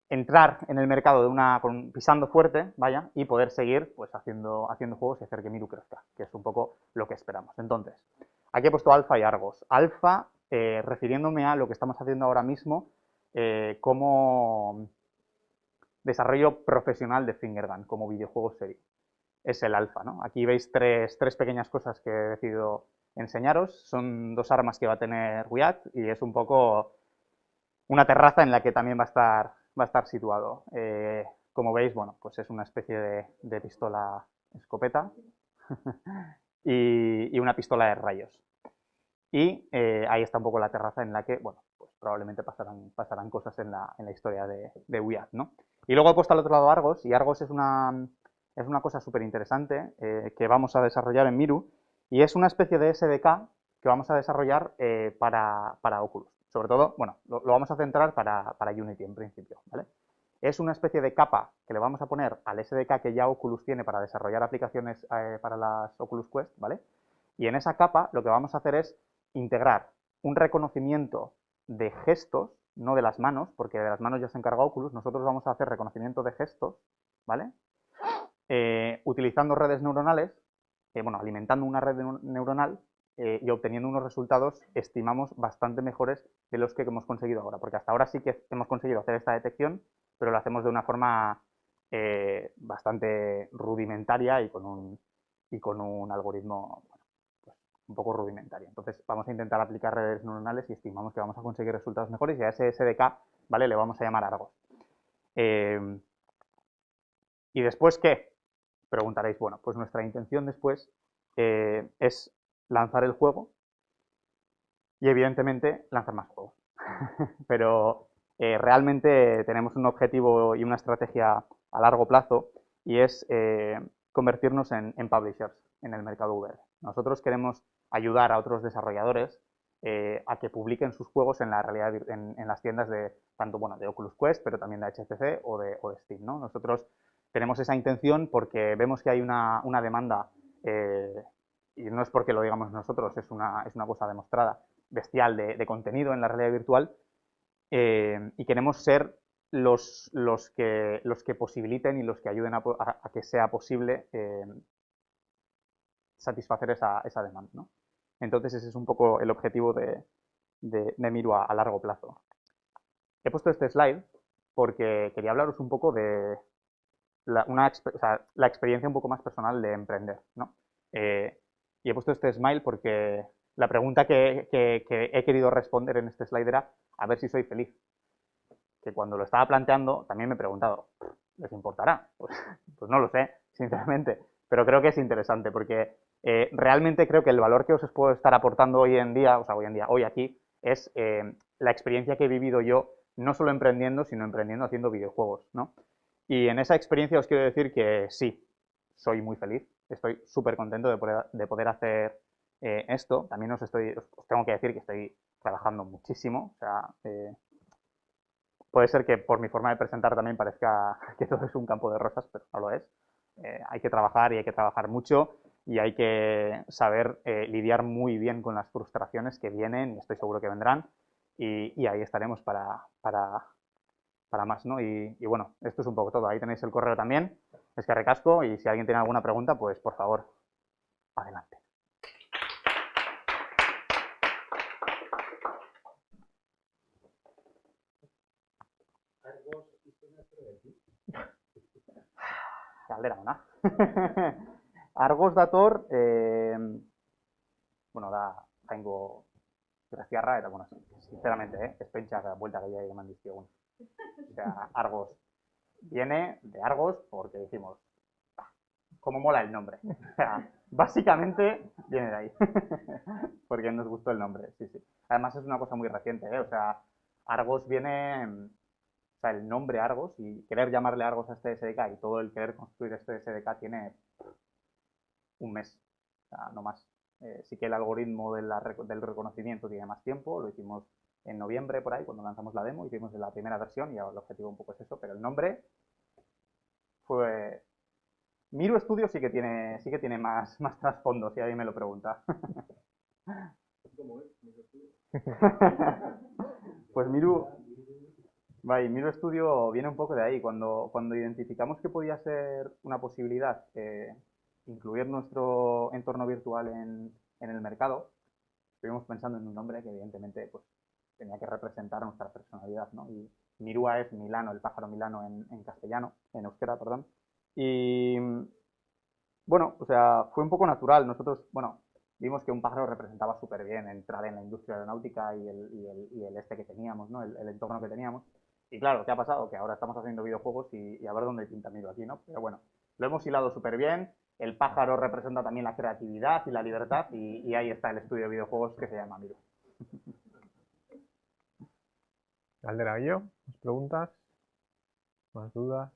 entrar en el mercado de una, pisando fuerte, vaya, y poder seguir pues haciendo, haciendo juegos y hacer que Miru crezca, que es un poco lo que esperamos. Entonces, aquí he puesto alfa y argos. Alfa, eh, refiriéndome a lo que estamos haciendo ahora mismo como desarrollo profesional de Fingergun, como videojuego serie es el alfa. ¿no? Aquí veis tres, pequeñas cosas que he decidido enseñaros. Son dos armas que va a tener Wyatt y es un poco una terraza en la que también va a estar, va a estar situado. Eh, como veis, bueno, pues es una especie de, pistola escopeta y, una pistola de rayos. Y eh, ahí está un poco la terraza en la que, bueno, pues probablemente pasarán, pasarán cosas en la, en la historia de, de ¿no? Y luego he puesto al otro lado Argos, y Argos es una, es una cosa súper interesante eh, que vamos a desarrollar en Miru y es una especie de SDK que vamos a desarrollar eh, para, Oculus. Sobre todo, bueno, lo, vamos a centrar para, Unity en principio, ¿vale? Es una especie de capa que le vamos a poner al SDK que ya Oculus tiene para desarrollar aplicaciones eh, para las Oculus Quest, ¿vale? Y en esa capa lo que vamos a hacer es integrar un reconocimiento de gestos, no de las manos, porque de las manos ya se encarga Oculus, nosotros vamos a hacer reconocimiento de gestos, ¿vale? Eh, utilizando redes neuronales, eh, bueno, alimentando una red neuronal eh, y obteniendo unos resultados, estimamos, bastante mejores de los que hemos conseguido ahora, porque hasta ahora sí que hemos conseguido hacer esta detección, pero lo hacemos de una forma bastante rudimentaria y con un, y con un algoritmo pues, un poco rudimentario. Entonces vamos a intentar aplicar redes neuronales y estimamos que vamos a conseguir resultados mejores y a ese SDK ¿vale? le vamos a llamar Argos. ¿Y después qué? Preguntaréis, bueno, pues nuestra intención después eh, es lanzar el juego y evidentemente lanzar más juegos. Pero eh, realmente tenemos un objetivo y una estrategia a largo plazo y es eh, convertirnos en, publishers en el mercado VR. Nosotros queremos ayudar a otros desarrolladores a que publiquen sus juegos en la realidad en, las tiendas de tanto bueno de Oculus Quest, pero también de HTC o de, o de Steam. ¿no? Nosotros tenemos esa intención porque vemos que hay una, una demanda, eh, y no es porque lo digamos nosotros, es una, es una cosa demostrada, bestial de, contenido en la realidad virtual, eh, y queremos ser los, los, que, los que posibiliten y los que ayuden a, que sea posible eh, satisfacer esa, esa demanda. ¿no? Entonces ese es un poco el objetivo de, de, de Miru a, a, largo plazo. He puesto este slide porque quería hablaros un poco de la, una, la experiencia un poco más personal de emprender. ¿no? Eh, y he puesto este smile porque la pregunta que, he querido responder en este slide era a ver si soy feliz. Que cuando lo estaba planteando también me he preguntado, ¿les importará? Pues, pues no lo sé, sinceramente, pero creo que es interesante porque eh, realmente creo que el valor que os puedo estar aportando hoy en día, o sea, hoy en día, hoy aquí, es eh, la experiencia que he vivido yo, no solo emprendiendo, sino emprendiendo haciendo videojuegos, ¿no? Y en esa experiencia os quiero decir que sí, soy muy feliz, estoy súper contento de poder, de poder hacer eh, esto. También os, estoy, os tengo que decir que estoy trabajando muchísimo, o sea, eh, puede ser que por mi forma de presentar también parezca que todo es un campo de rosas, pero no lo es. Eh, hay que trabajar y hay que trabajar mucho y hay que saber eh, lidiar muy bien con las frustraciones que vienen y estoy seguro que vendrán y, y ahí estaremos para, para, para más, ¿no? Y, y, bueno, esto es un poco todo. Ahí tenéis el correo también, es que recasco y si alguien tiene alguna pregunta, pues por favor, adelante. Galdera ona. Argos dator, eh, bueno, da, jaingo graciarra, eta, bueno, sinceramente, eh, ez pentsak buelta gehiago eman dizkiogun. O sea, Argos viene de Argos porque dijimos, ah, ¿cómo mola el nombre? O sea, básicamente viene de ahí. porque nos gustó el nombre, sí, sí. Además es una cosa muy reciente, ¿eh? O sea, Argos viene, o sea, el nombre Argos y querer llamarle Argos a este SDK y todo el querer construir este SDK tiene un mes, o sea, no más. Eh, sí que el algoritmo del reconocimiento tiene más tiempo, lo hicimos en noviembre por ahí, cuando lanzamos la demo, hicimos la primera versión y el objetivo un poco es eso, pero el nombre fue... Miru Studio sí que tiene, sí que tiene más, más trasfondo, si alguien me lo pregunta. ¿Cómo es? Pues Miru, vale, Miru Studio viene un poco de ahí. Cuando, cuando identificamos que podía ser una posibilidad eh, incluir nuestro entorno virtual en, en el mercado, estuvimos pensando en un nombre que evidentemente pues, tenía que representar nuestra personalidad, ¿no? Y Mirúa es Milano, el pájaro Milano en, castellano, en euskera, perdón. Y bueno, o sea, fue un poco natural. Nosotros, bueno, vimos que un pájaro representaba súper bien entrar en la industria aeronáutica y el, y este que teníamos, ¿no? El, entorno que teníamos. Y claro, ¿qué ha pasado? Que ahora estamos haciendo videojuegos y, y a ver dónde pinta Miru aquí, ¿no? Pero bueno, lo hemos hilado súper bien. El pájaro representa también la creatividad y la libertad y, ahí está el estudio de videojuegos que se llama Miru. Aldera yo, ¿más preguntas? ¿Más dudas?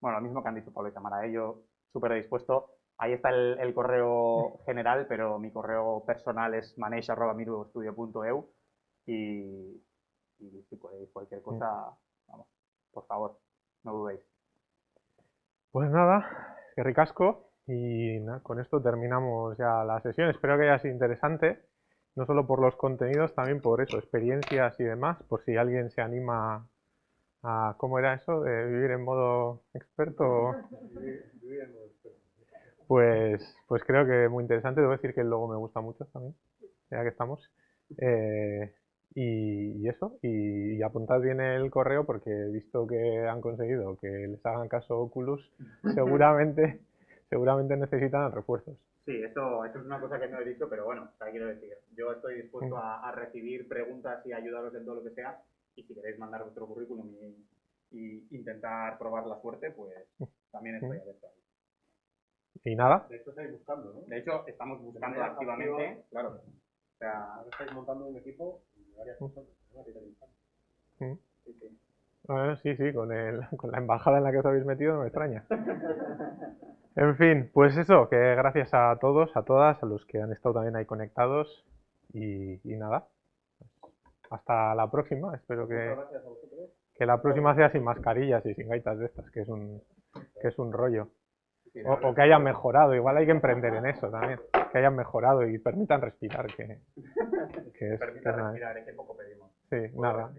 Bueno, lo mismo que han dicho Pablo y Tamara, ¿eh? yo súper dispuesto. Ahí está el, el, correo general, pero mi correo personal es manage.mirustudio.eu y, y si podéis cualquier cosa, vamos, por favor, no dudéis. Pues nada, que ricasco y nada, con esto terminamos ya la sesión. Espero que haya sido interesante no solo por los contenidos, también por eso, experiencias y demás, por si alguien se anima a, ¿cómo era eso? De vivir en modo experto. Pues, pues creo que muy interesante, debo decir que el logo me gusta mucho también, ya que estamos. Eh, y, y, eso, y, apuntad bien el correo porque visto que han conseguido que les hagan caso Oculus, seguramente, seguramente necesitan refuerzos. Sí, eso, eso es una cosa que no he dicho, pero bueno, sea, quiero decir, yo estoy dispuesto a, a, recibir preguntas y ayudaros en todo lo que sea, y si queréis mandar vuestro currículum y, y intentar probar la suerte, pues también estoy abierto ahí. ¿Y nada? De hecho, estáis buscando, ¿no? De hecho, estamos buscando activamente, activo, claro. O sea, ahora estáis montando un equipo de varias ¿no? Sí, sí. Sí, sí, con, el, con la embajada en la que os habéis metido no me extraña. En fin, pues eso, que gracias a todos, a todas, a los que han estado también ahí conectados. Y, y nada, hasta la próxima. Espero que, que la próxima sea sin mascarillas y sin gaitas de estas, que es un, que es un rollo. O, o que hayan mejorado, igual hay que emprender en eso también. Que hayan mejorado y permitan respirar, que, que es, que es nada. que poco pedimos. Sí, nada.